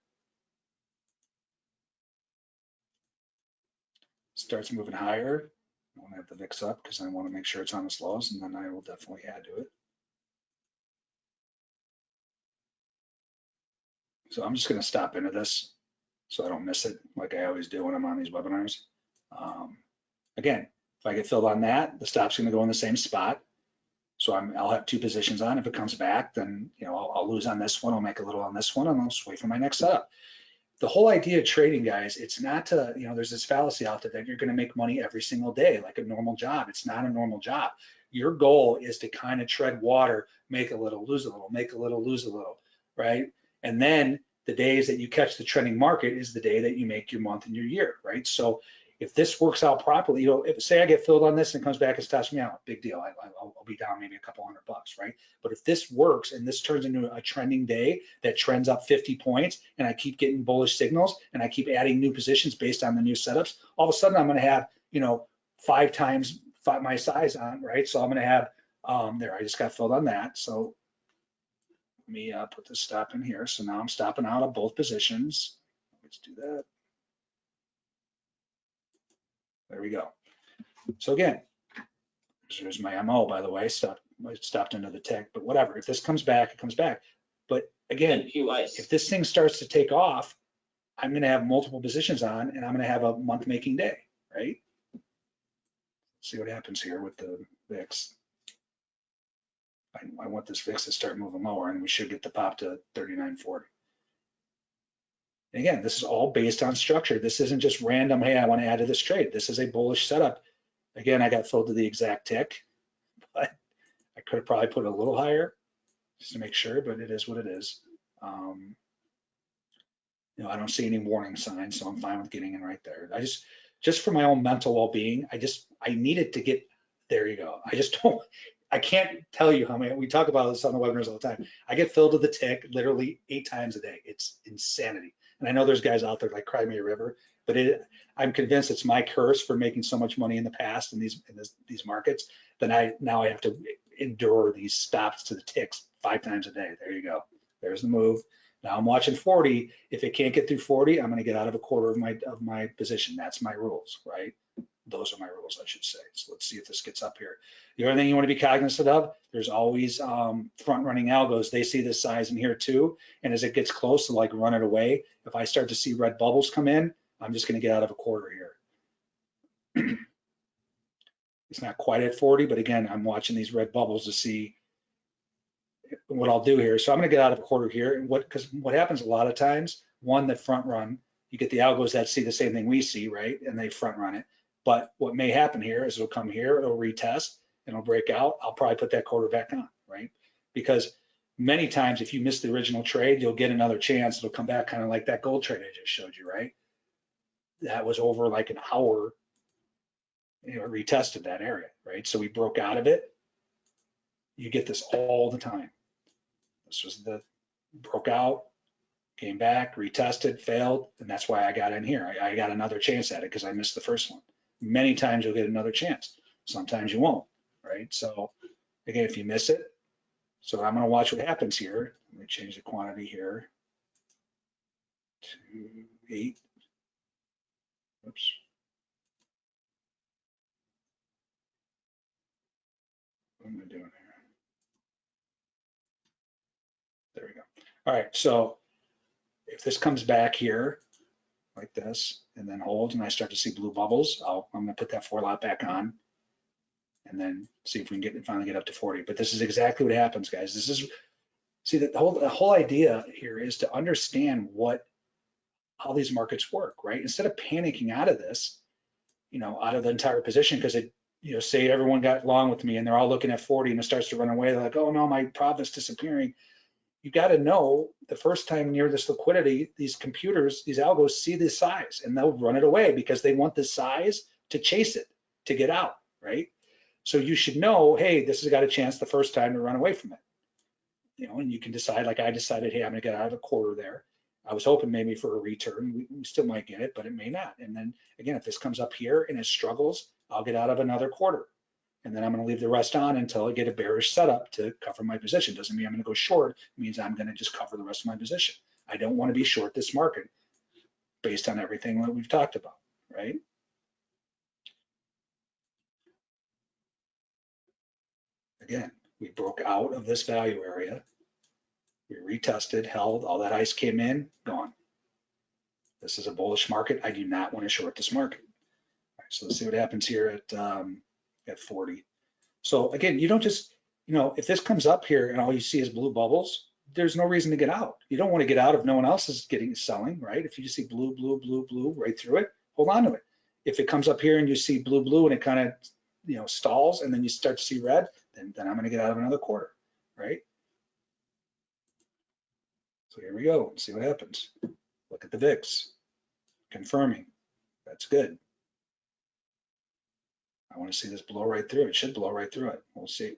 Starts moving higher. I want to have the VIX up because I want to make sure it's on its lows, and then I will definitely add to it. So I'm just going to stop into this so I don't miss it like I always do when I'm on these webinars. Um, again, if I get filled on that, the stop's gonna go in the same spot. So I'm, I'll have two positions on. If it comes back, then you know I'll, I'll lose on this one. I'll make a little on this one, and I'll just wait for my next setup. The whole idea of trading, guys, it's not to you know. There's this fallacy out there that you're going to make money every single day like a normal job. It's not a normal job. Your goal is to kind of tread water, make a little, lose a little, make a little, lose a little, right? And then the days that you catch the trending market is the day that you make your month and your year, right? So if this works out properly, you know, if say I get filled on this and it comes back and stops me out, big deal. I, will be down maybe a couple hundred bucks, right? But if this works and this turns into a trending day that trends up 50 points and I keep getting bullish signals and I keep adding new positions based on the new setups, all of a sudden I'm going to have, you know, five times five, my size on, right? So I'm going to have, um, there, I just got filled on that. So let me uh, put the stop in here. So now I'm stopping out of both positions. Let's do that. There we go. So again, there's my MO, by the way, stopped, stopped into the tech, but whatever. If this comes back, it comes back. But again, if this thing starts to take off, I'm gonna have multiple positions on and I'm gonna have a month making day, right? See what happens here with the VIX. I, I want this VIX to start moving lower and we should get the pop to 39.40. And again, this is all based on structure. This isn't just random, hey, I want to add to this trade. This is a bullish setup. Again, I got filled to the exact tick, but I could have probably put it a little higher just to make sure, but it is what it is. Um, you know, I don't see any warning signs, so I'm fine with getting in right there. I just, just for my own mental well-being, I just, I needed to get, there you go. I just don't, I can't tell you how many, we talk about this on the webinars all the time. I get filled to the tick literally eight times a day. It's insanity. And I know there's guys out there like Cry Me a River, but it, I'm convinced it's my curse for making so much money in the past in these in this, these markets that I now I have to endure these stops to the ticks five times a day. There you go. There's the move. Now I'm watching 40. If it can't get through 40, I'm going to get out of a quarter of my of my position. That's my rules, right? Those are my rules, I should say. So let's see if this gets up here. The other thing you want to be cognizant of, there's always um, front running algos. They see this size in here too. And as it gets close to like run it away, if I start to see red bubbles come in, I'm just going to get out of a quarter here. it's not quite at 40, but again, I'm watching these red bubbles to see what I'll do here. So I'm going to get out of a quarter here. And what, because what happens a lot of times, one that front run, you get the algos that see the same thing we see, right? And they front run it. But what may happen here is it'll come here, it'll retest, and it'll break out. I'll probably put that quarter back on, right? Because many times if you miss the original trade, you'll get another chance. It'll come back kind of like that gold trade I just showed you, right? That was over like an hour, you know, retested that area, right? So we broke out of it. You get this all the time. This was the broke out, came back, retested, failed, and that's why I got in here. I, I got another chance at it because I missed the first one. Many times you'll get another chance. Sometimes you won't, right? So again, if you miss it, so I'm gonna watch what happens here. Let me change the quantity here to eight. Oops. What am I doing here? There we go. All right, so if this comes back here like this and then hold and I start to see blue bubbles, I'll, I'm gonna put that four lot back on and then see if we can get finally get up to 40. But this is exactly what happens, guys. This is see the whole the whole idea here is to understand what how these markets work, right? Instead of panicking out of this, you know, out of the entire position because it, you know, say everyone got along with me and they're all looking at 40 and it starts to run away. They're like, oh no, my profit's disappearing. You got to know the first time near this liquidity, these computers, these algos see this size and they'll run it away because they want the size to chase it to get out, right? So you should know, hey, this has got a chance the first time to run away from it. You know, and you can decide, like I decided, hey, I'm gonna get out of a quarter there. I was hoping maybe for a return. We, we still might get it, but it may not. And then again, if this comes up here and it struggles, I'll get out of another quarter. And then I'm gonna leave the rest on until I get a bearish setup to cover my position. Doesn't mean I'm gonna go short, it means I'm gonna just cover the rest of my position. I don't wanna be short this market based on everything that we've talked about, right? Again, we broke out of this value area. We retested, held, all that ice came in, gone. This is a bullish market. I do not want to short this market. So let's see what happens here at um, at 40. So again, you don't just, you know, if this comes up here and all you see is blue bubbles, there's no reason to get out. You don't want to get out if no one else is getting selling, right? If you just see blue, blue, blue, blue right through it, hold on to it. If it comes up here and you see blue, blue and it kind of, you know, stalls and then you start to see red, then, then I'm going to get out of another quarter, right? So here we go, see what happens. Look at the VIX, confirming, that's good. I want to see this blow right through. It should blow right through it. We'll see.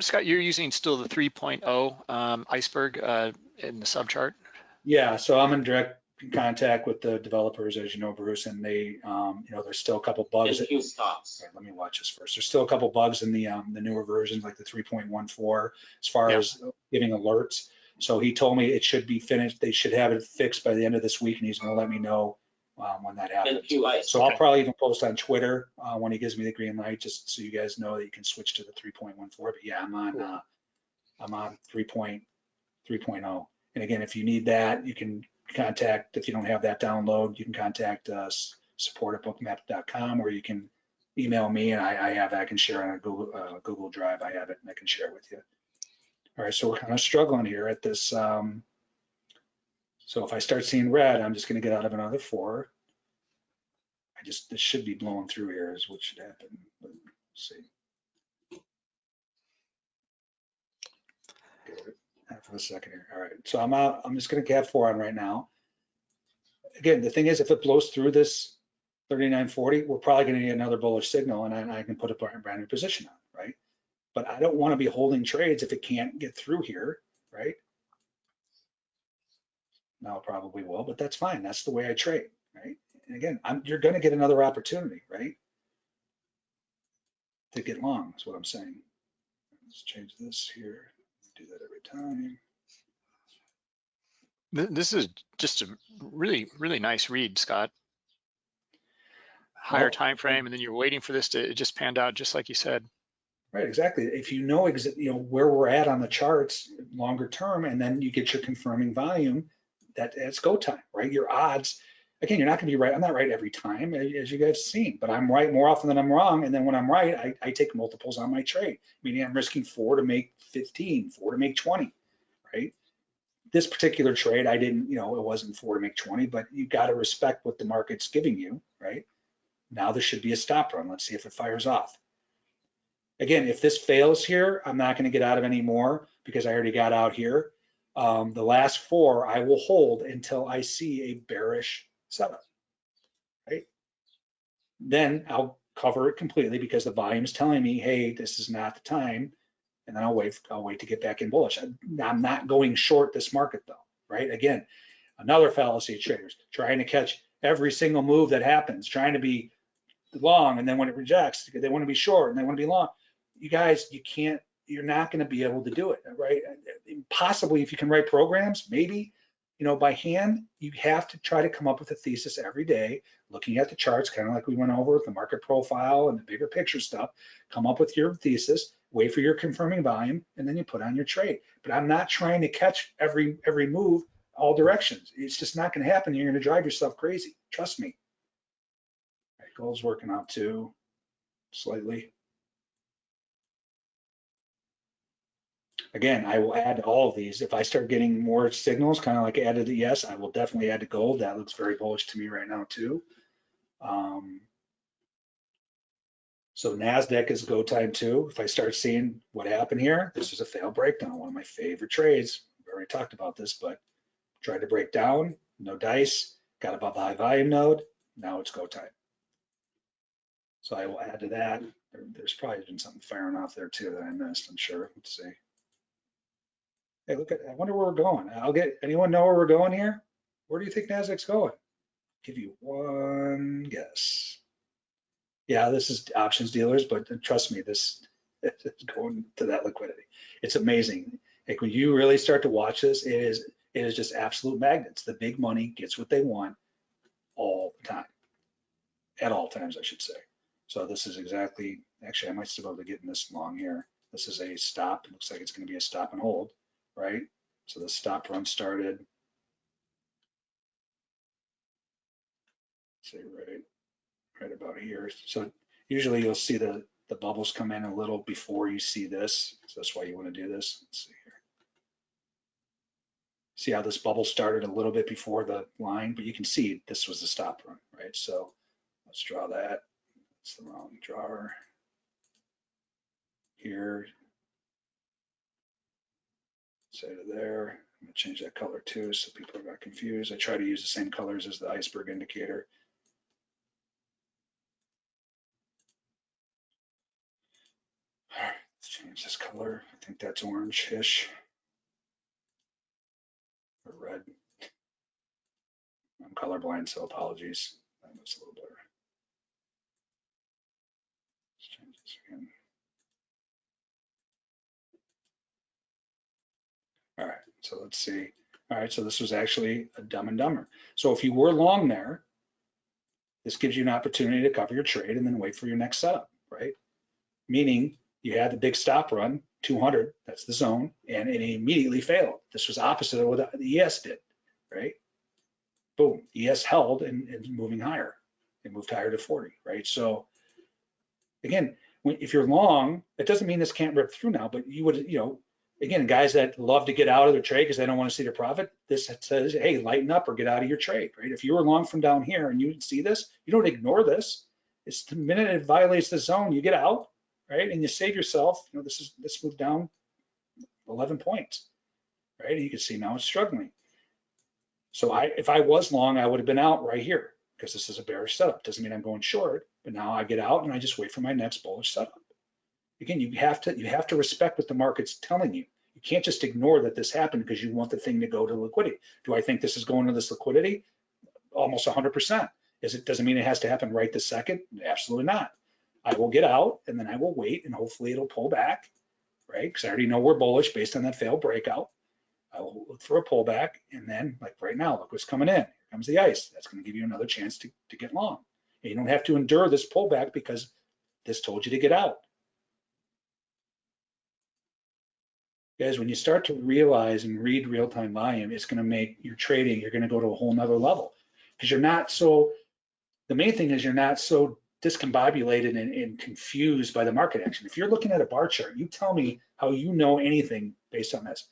Scott, you're using still the 3.0 um, iceberg uh, in the subchart? Yeah, so I'm in direct contact with the developers, as you know, Bruce, and they, um, you know, there's still a couple bugs. And few stops. All right, let me watch this first. There's still a couple bugs in the um, the newer versions, like the 3.14, as far Yeah. as giving alerts. So he told me it should be finished. They should have it fixed by the end of this week, and he's going to let me know um, when that And happens. few ice. So I'll Okay. probably even post on Twitter uh, when he gives me the green light, just so you guys know that you can switch to the 3.14. But yeah, I'm on uh, I'm on 3.3.0. And again, if you need that, you can contact. If you don't have that download, you can contact us support at bookmap.com, or you can email me and I, I have, I can share on a Google, uh, Google Drive. I have it and I can share it with you. All right, so we're kind of struggling here at this. Um, so if I start seeing red, I'm just going to get out of another four. I just, this should be blowing through here is what should happen. But see. Half of a second here. All right, so I'm out. I'm just going to cap four on right now. Again, the thing is, if it blows through this 39.40, we're probably going to get another bullish signal, and I, I can put a brand new position on, right? But I don't want to be holding trades if it can't get through here, right? Now probably will, but that's fine. That's the way I trade, right? And again, I'm, you're going to get another opportunity, right? To get long is what I'm saying. Let's change this here. Do that every time. This is just a really, really nice read, Scott. Higher Well, time frame, and then you're waiting for this to, it just panned out just like you said. Right, exactly. If you know you know where we're at on the charts longer term, and then you get your confirming volume, that it's go time, right? Your odds, again, you're not going to be right. I'm not right every time, as you guys have seen, but I'm right more often than I'm wrong. And then when I'm right, I, I take multiples on my trade, meaning I'm risking four to make 15, four to make 20, right? This particular trade, I didn't, you know, it wasn't four to make 20, but you got to respect what the market's giving you, right? Now there should be a stop run. Let's see if it fires off. Again, if this fails here, I'm not going to get out of any more because I already got out here. Um, the last four I will hold until I see a bearish setup, right? Then I'll cover it completely because the volume is telling me, hey, this is not the time. And then I'll wait, I'll wait to get back in bullish. I'm not going short this market though, right? Again, another fallacy of traders trying to catch every single move that happens, trying to be long and then when it rejects, they want to be short and they want to be long. You guys, you can't, you're not going to be able to do it, right? Possibly if you can write programs, maybe, you know, by hand, you have to try to come up with a thesis every day, looking at the charts, kind of like we went over with the market profile and the bigger picture stuff. Come up with your thesis, wait for your confirming volume, and then you put on your trade. But I'm not trying to catch every every move all directions. It's just not going to happen. You're going to drive yourself crazy. Trust me. Right, gold's working out too, slightly. Again, I will add to all of these. If I start getting more signals, kind of like added to yes, I will definitely add to gold. That looks very bullish to me right now too. Um, so NASDAQ is go time too. If I start seeing what happened here, this is a fail breakdown, one of my favorite trades. We already talked about this, but tried to break down, no dice, got above the high volume node. Now it's go time. So I will add to that. There- There's probably been something firing off there too that I missed, I'm sure. Let's see. Hey, look at, I wonder where we're going. I'll get, anyone know where we're going here? Where do you think NASDAQ's going? Give you one guess. Yeah, this is options dealers, but trust me, this is going to that liquidity. It's amazing. Like when you really start to watch this, it is, it is just absolute magnets. The big money gets what they want all the time. At all times, I should say. So this is exactly, actually, I might still be able to get in this long here. This is a stop. It looks like it's going to be a stop and hold, right? So the stop run started. Say right, right about here. So usually you'll see the, the bubbles come in a little before you see this. So that's why you want to do this. Let's see here. See how this bubble started a little bit before the line, but you can see this was the stop run, right? So let's draw that. It's the wrong drawer. Here. Say to there. I'm gonna change that color too, so people are not confused. I try to use the same colors as the iceberg indicator. All right, let's change this color. I think that's orange-ish. Or red. I'm colorblind, so apologies. That was a little better. Let's change this again. All right, so let's see. All right, so this was actually a dumb and dumber. So if you were long there, this gives you an opportunity to cover your trade and then wait for your next setup, right? Meaning you had the big stop run, 200, that's the zone, and it immediately failed. This was opposite of what the ES did, right? Boom, ES held and, and moving higher. It moved higher to 40, right? So again, when, if you're long, it doesn't mean this can't rip through now, but you would, you know, again, guys that love to get out of their trade because they don't want to see their profit, this says, hey, lighten up or get out of your trade, right? If you were long from down here and you see this, you don't ignore this. It's the minute it violates the zone, you get out, right? And you save yourself, you know, this is, this moved down 11 points, right? And you can see now it's struggling. So I, if I was long, I would have been out right here because this is a bearish setup. Doesn't mean I'm going short, but now I get out and I just wait for my next bullish setup. Again, you have to you have to respect what the market's telling you. You can't just ignore that this happened because you want the thing to go to liquidity. Do I think this is going to this liquidity? Almost 100%. Is it doesn't mean it has to happen right this second? Absolutely not. I will get out and then I will wait and hopefully it'll pull back, right? Because I already know we're bullish based on that failed breakout. I will look for a pullback and then like right now, look what's coming in. Here comes the ice. That's going to give you another chance to, to get long. And you don't have to endure this pullback because this told you to get out. Guys, when you start to realize and read real-time volume, it's going to make your trading, you're going to go to a whole nother level because you're not so, the main thing is you're not so discombobulated and, and, confused by the market action. If you're looking at a bar chart, you tell me how you know anything based on this.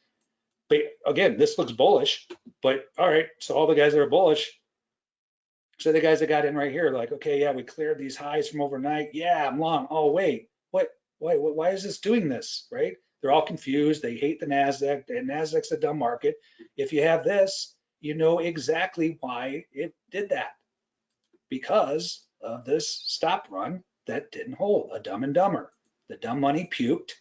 But again, this looks bullish, but all right, so all the guys that are bullish, so the guys that got in right here, like, okay, yeah, we cleared these highs from overnight. Yeah, I'm long. Oh, wait, what, why, why is this doing this, right? They're all confused. They hate the NASDAQ. The NASDAQ's a dumb market. If you have this, you know exactly why it did that. Because of this stop run that didn't hold, a dumb and dumber. The dumb money puked.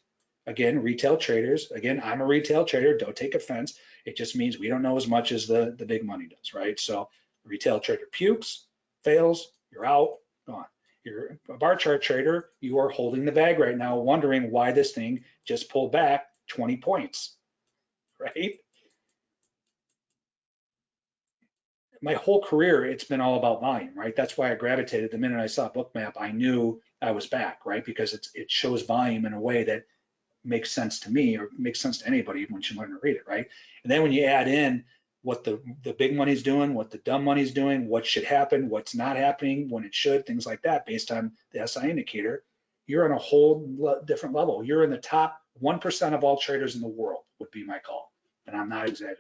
Again, retail traders. Again, I'm a retail trader. Don't take offense. It just means we don't know as much as the, the big money does, right? So retail trader pukes, fails, you're out, gone you're a bar chart trader, you are holding the bag right now, wondering why this thing just pulled back 20 points, right? My whole career, it's been all about volume, right? That's why I gravitated. The minute I saw Bookmap, I knew I was back, right? Because it's, it shows volume in a way that makes sense to me or makes sense to anybody once you learn to read it, right? And then when you add in what the, the big money's doing, what the dumb money's doing, what should happen, what's not happening, when it should, things like that based on the SI indicator, you're on a whole different level. You're in the top 1% of all traders in the world would be my call. And I'm not exaggerating.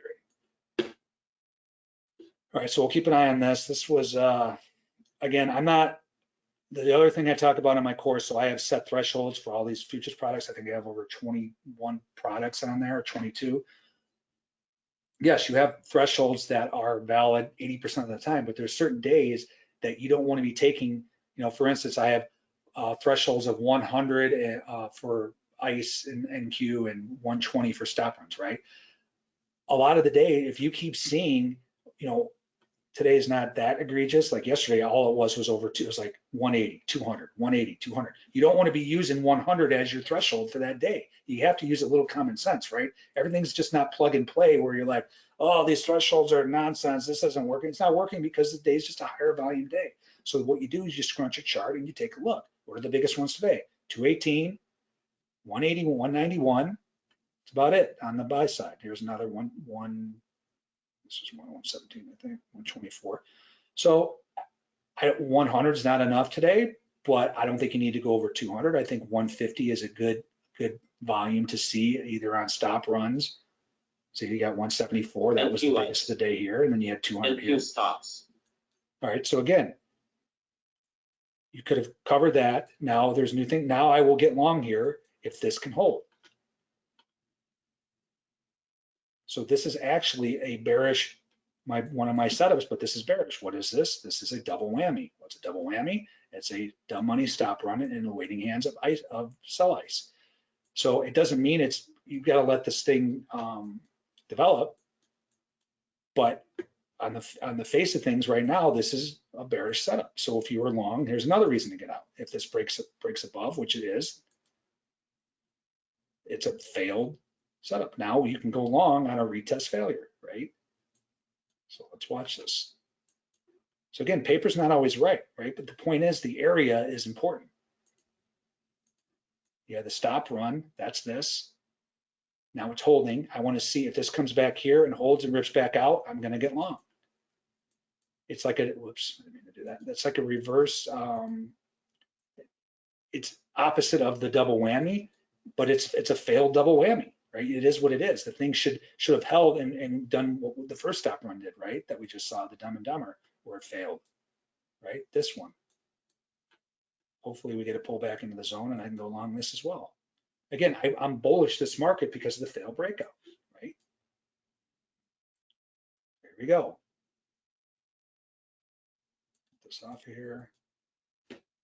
All right, so we'll keep an eye on this. This was, uh, again, I'm not, the other thing I talk about in my course, so I have set thresholds for all these futures products. I think I have over 21 products on there, or 22 yes, you have thresholds that are valid 80% of the time, but there's certain days that you don't want to be taking, you know, for instance, I have uh, thresholds of 100 uh, for ICE and NQ and 120 for stop runs, right? A lot of the day, if you keep seeing, you know, today is not that egregious. Like yesterday, all it was was over two, it was like 180, 200, 180, 200. You don't want to be using 100 as your threshold for that day. You have to use a little common sense, right? Everything's just not plug and play where you're like, oh, these thresholds are nonsense. This isn't working. It's not working because the day is just a higher volume day. So what you do is you scrunch a chart and you take a look. What are the biggest ones today? 218, 180, 191. That's about it on the buy side. Here's another one, one this is 117, I think, 124. So I, 100 is not enough today, but I don't think you need to go over 200. I think 150 is a good good volume to see either on stop runs. So you got 174, that was the biggest of the day here, and then you had 200 NQ here. stops. All right, so again, you could have covered that. Now there's a new thing. Now I will get long here if this can hold. So this is actually a bearish, my one of my setups, but this is bearish. What is this? This is a double whammy. What's a double whammy? It's a dumb money stop run in the waiting hands of ice of sell ice. So it doesn't mean it's you've got to let this thing um, develop, but on the on the face of things right now, this is a bearish setup. So if you were long, here's another reason to get out. If this breaks breaks above, which it is, it's a failed setup. Now you can go long on a retest failure, right? So let's watch this. So again, paper's not always right, right? But the point is the area is important. Yeah, the stop run, that's this. Now it's holding. I want to see if this comes back here and holds and rips back out, I'm going to get long. it's like a, whoops, I didn't mean to do that. That's like a reverse, um, it's opposite of the double whammy, but it's, it's a failed double whammy, right? It is what it is. The thing should, should have held and, and done what the first stop run did, right? That we just saw, the dumb and dumber, where it failed, right? This one. Hopefully we get a pull back into the zone and I can go along this as well. Again, I, I'm bullish this market because of the failed breakout, right? There we go. Put This off here.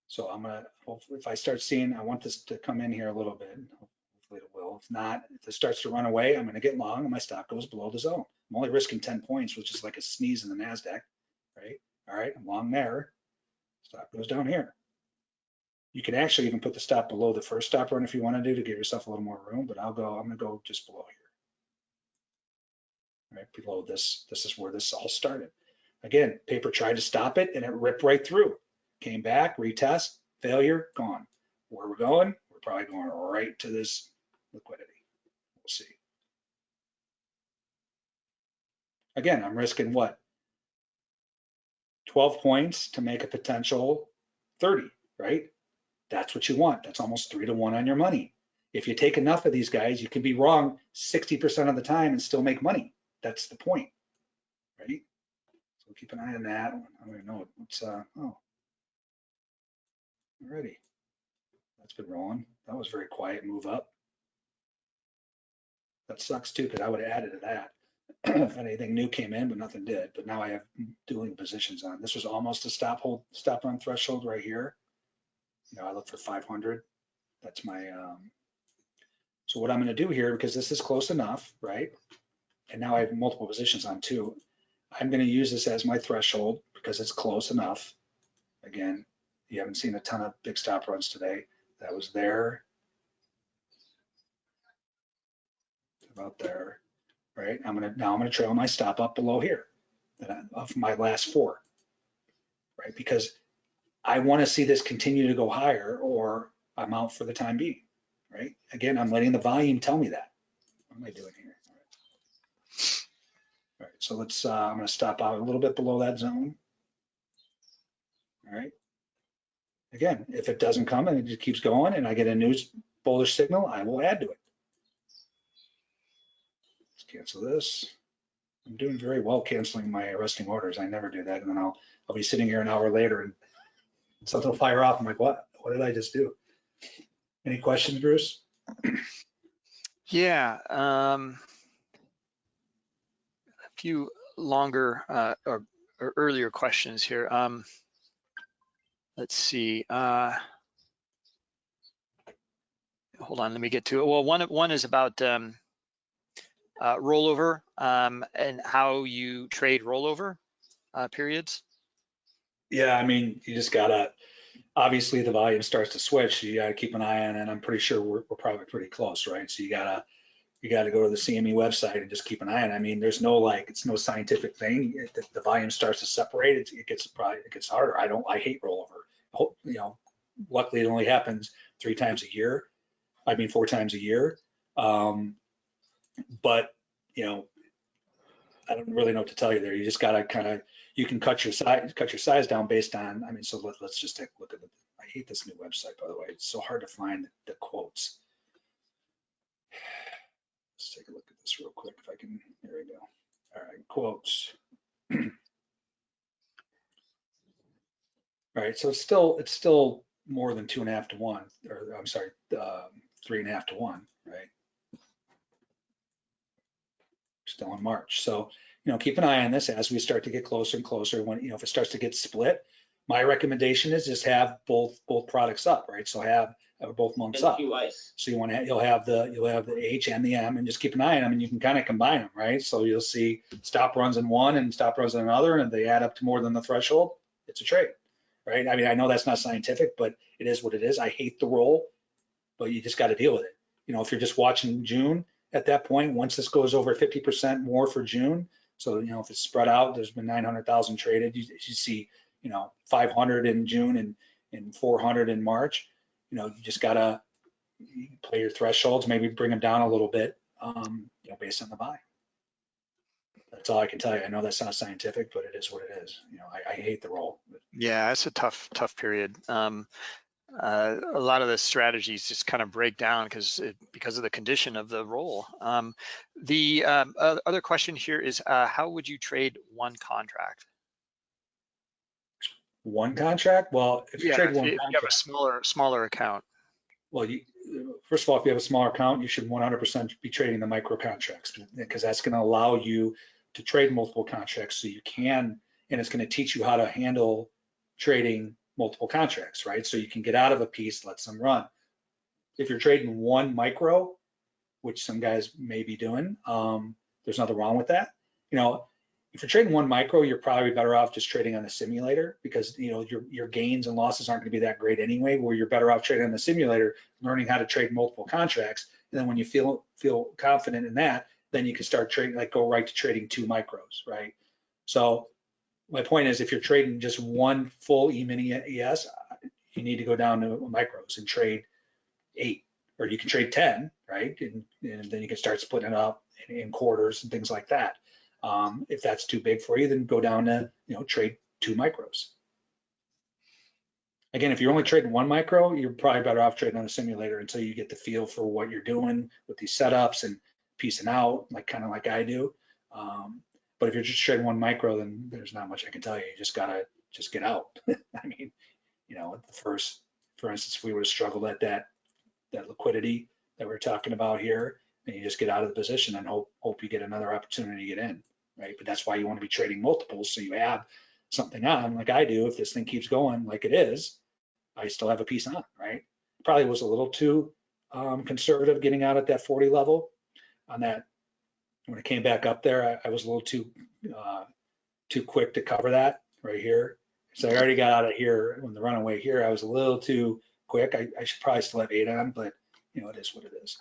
So I'm gonna, hopefully, if I start seeing, I want this to come in here a little bit. Hopefully it will. If not, if it starts to run away, I'm gonna get long and my stop goes below the zone. I'm only risking 10 points, which is like a sneeze in the NASDAQ, right? All right, I'm long there. Stop goes down here. You can actually even put the stop below the first stop run if you want to do to give yourself a little more room, but I'll go, I'm gonna go just below here. Right below this, this is where this all started. Again, paper tried to stop it and it ripped right through. Came back, retest, failure, gone. Where we're going, we're probably going right to this liquidity. We'll see. Again, I'm risking what? 12 points to make a potential 30, right? That's what you want. That's almost three to one on your money. If you take enough of these guys, you can be wrong 60% of the time and still make money. That's the point, right? So keep an eye on that. I don't even know what's, uh, oh. Already. That's been rolling. That was very quiet move up. That sucks too, because I would have added to that if anything new came in, but nothing did. But now I have dueling positions on. This was almost a stop hold, stop on threshold right here. You know, I look for 500. That's my, um, so what I'm gonna do here, because this is close enough, right? And now I have multiple positions on too. I'm gonna use this as my threshold because it's close enough. Again, you haven't seen a ton of big stop runs today. That was there. About there, right? I'm gonna, now I'm gonna trail my stop up below here of my last four, right? Because I want to see this continue to go higher or I'm out for the time being, right? Again, I'm letting the volume tell me that. What am I doing here? All right, All right so let's, uh, I'm to stop out a little bit below that zone. All right. Again, if it doesn't come and it just keeps going and I get a new bullish signal, I will add to it. Cancel this. I'm doing very well canceling my arresting orders. I never do that. And then I'll, I'll be sitting here an hour later and something will fire off. I'm like, what? What did I just do? Any questions, Bruce? Yeah, um, a few longer uh, or, or earlier questions here. Um, let's see. Uh, hold on, let me get to it. Well, one one is about um, uh, rollover um, and how you trade rollover uh, periods. Yeah, I mean, you just gotta, obviously the volume starts to switch, you gotta keep an eye on it. I'm pretty sure we're, we're probably pretty close, right? So you gotta, you gotta go to the CME website and just keep an eye on it. I mean, there's no like, it's no scientific thing. The, the volume starts to separate, it, it gets probably, it gets harder. I don't, I hate rollover. You know, luckily it only happens three times a year. I mean, four times a year. Um, but, you know, I don't really know what to tell you there. You just gotta kind of, you can cut your size, cut your size down based on, I mean, so let, let's just take a look at it. I hate this new website, by the way. It's so hard to find the quotes. Let's take a look at this real quick if I can, there we go. All right, quotes. All right, so it's still, it's still more than two and a half to one, or I'm sorry, um, three and a half to one, right? Still in March. So you know, keep an eye on this as we start to get closer and closer. When, you know, if it starts to get split, my recommendation is just have both, both products up, right? So have, have both months up. So you want to, you'll have the, you'll have the H and the M and just keep an eye on them and you can kind of combine them, right? So you'll see stop runs in one and stop runs in another, and if they add up to more than the threshold, it's a trade, right? I mean, I know that's not scientific, but it is what it is. I hate the roll, but you just got to deal with it. You know, if you're just watching June at that point, once this goes over 50% more for June, so, you know, if it's spread out, there's been 900,000 traded. You, you see, you know, 500 in June and, and 400 in March. You know, you just gotta play your thresholds, maybe bring them down a little bit, um, you know, based on the buy. That's all I can tell you. I know that's not scientific, but it is what it is. You know, I, I hate the roll. Yeah, it's a tough, tough period. Um, uh, a lot of the strategies just kind of break down because because of the condition of the roll. Um, the um, uh, other question here is, uh, how would you trade one contract? One contract? Well, if you Yeah, trade if one you if you have a smaller smaller account. well, you, first of all, if you have a smaller account, you should 100% be trading the micro contracts because that's going to allow you to trade multiple contracts so you can, and it's going to teach you how to handle trading multiple contracts, right? So you can get out of a piece, let some run. If you're trading one micro, which some guys may be doing, um, there's nothing wrong with that. You know, if you're trading one micro, you're probably better off just trading on the simulator because you know your your gains and losses aren't going to be that great anyway. Where you're better off trading on the simulator, learning how to trade multiple contracts, and then when you feel feel confident in that, then you can start trading like go right to trading two micros, right? So my point is, if you're trading just one full E-mini ES, you need to go down to micros and trade eight, or you can trade 10, right? And, and then you can start splitting it up in, in quarters and things like that. Um, if that's too big for you, then go down to, you know, trade two micros. Again, if you're only trading one micro, you're probably better off trading on a simulator until you get the feel for what you're doing with these setups and piecing out, like kind of like I do. Um, but if you're just trading one micro, then there's not much I can tell you. You just gotta just get out. I mean, you know, the first, for instance, if we would have struggled at that that liquidity that we're talking about here, and you just get out of the position and hope hope you get another opportunity to get in, right? But that's why you want to be trading multiples so you have something on, like I do. If this thing keeps going like it is, I still have a piece on, right? Probably was a little too um, conservative getting out at that 40 level on that when I came back up there, I, I was a little too uh, too quick to cover that right here. So I already got out of here when the runaway here. I was a little too quick. I, I should probably still have eight on, but you know it is what it is.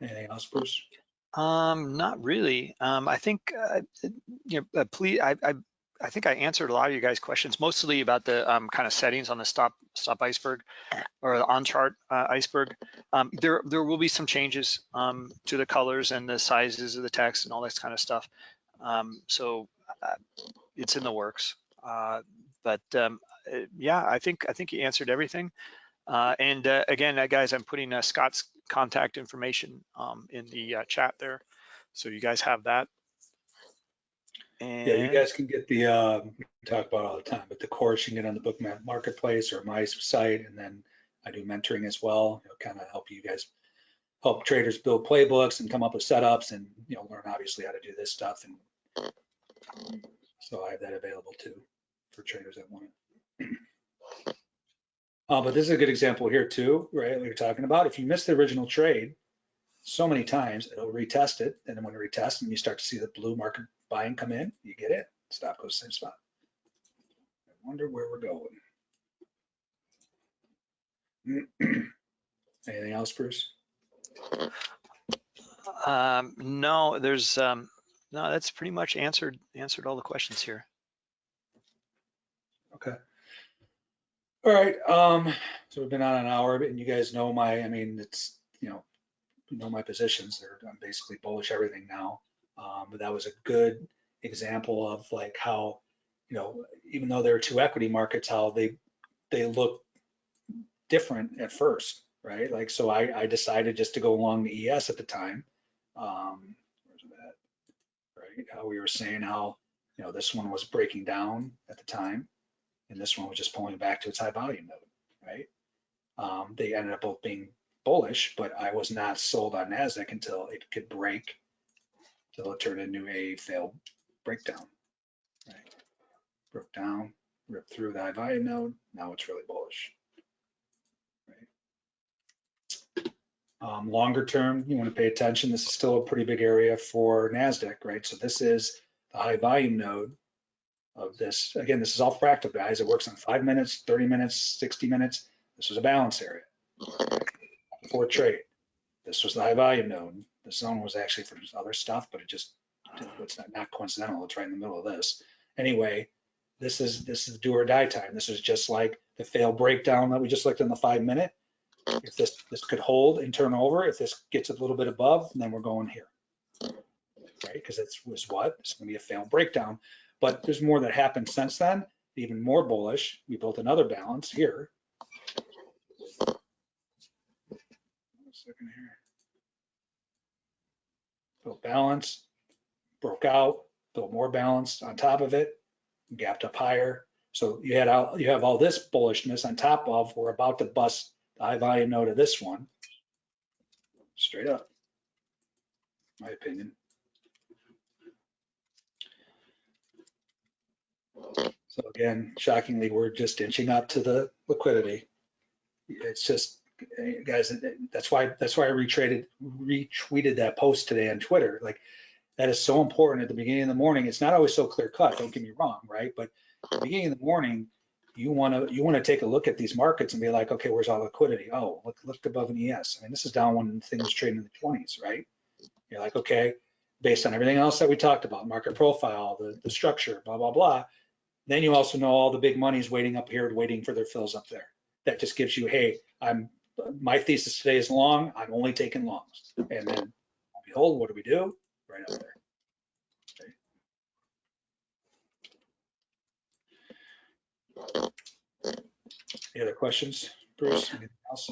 Anything else, Bruce? Um, not really. Um, I think, uh, you know, please, I, I, I think I answered a lot of you guys' questions, mostly about the um, kind of settings on the stop stop iceberg or the on chart uh, iceberg. Um, there there will be some changes um, to the colors and the sizes of the text and all this kind of stuff. Um, so uh, it's in the works. Uh, but um, uh, yeah, I think I think you answered everything. Uh, and uh, again, guys, I'm putting Scott's contact information um, in the chat there, so you guys have that. And Yeah, you guys can get the uh, talk about all the time, but the course you can get on the Bookmap Marketplace or my site, and then I do mentoring as well. You know, kind of help you guys help traders build playbooks and come up with setups, and you know, learn obviously how to do this stuff. And so I have that available too for traders that want it. Uh, but this is a good example here too, right? What you're talking about. If you miss the original trade so many times, it'll retest it. And then when it retests and you start to see the blue market buying come in, you get it. Stop goes same spot. I wonder where we're going. Anything else, Bruce? um, no, there's um, no. That's pretty much answered answered all the questions here. Okay. All right. Um, so we've been on an hour, and you guys know my, I mean, it's, you know, know my positions. They're, I'm basically bullish everything now. Um, but that was a good example of like how, you know, even though there are two equity markets, how they they look different at first, right? Like, so I, I decided just to go along the ES at the time. Um, where's that? Right? How we were saying how, you know, this one was breaking down at the time and this one was just pulling back to its high volume node, right? Um, they ended up both being bullish, but I was not sold on NASDAQ until it could break, until it turned into a failed breakdown, right? Broke down, ripped through the high volume node, now it's really bullish. Right? Um, longer term, you want to pay attention. This is still a pretty big area for NASDAQ, right? So this is the high volume node of this. Again, this is all fractal, guys. It works on five minutes, 30 minutes, 60 minutes. This is a balance area for. This was the high volume node. The zone was actually for other stuff, but it just, it's not, not coincidental. It's right in the middle of this. Anyway, this is this is do or die time. This is just like the fail breakdown that we just looked in the five minute. If this, this could hold and turn over, if this gets a little bit above, then we're going here. Right, because it's was what, it's gonna be a fail breakdown, but there's more that happened since then, even more bullish. We built another balance here. Second here. Built balance, broke out, built more balance on top of it, gapped up higher. So you had all, you have all this bullishness on top of, we're about to bust the high volume node of this one. Straight up, my opinion. So again, shockingly, we're just inching up to the liquidity. It's just, guys, that's why, that's why I retraded, retweeted that post today on Twitter. Like, that is so important at the beginning of the morning. It's not always so clear cut, don't get me wrong, right? But at the beginning of the morning, you want to you want to take a look at these markets and be like, okay, where's all liquidity? Oh, look look above an ES. I mean, this is down when things trading in the 20s, right? You're like, okay, based on everything else that we talked about, market profile, the, the structure, blah, blah, blah. Then you also know all the big money's waiting up here, waiting for their fills up there. That just gives you, hey, I'm my thesis today is long, I'm only taking longs. And then behold, what do we do? Right up there. Any other questions, Bruce? Anything else?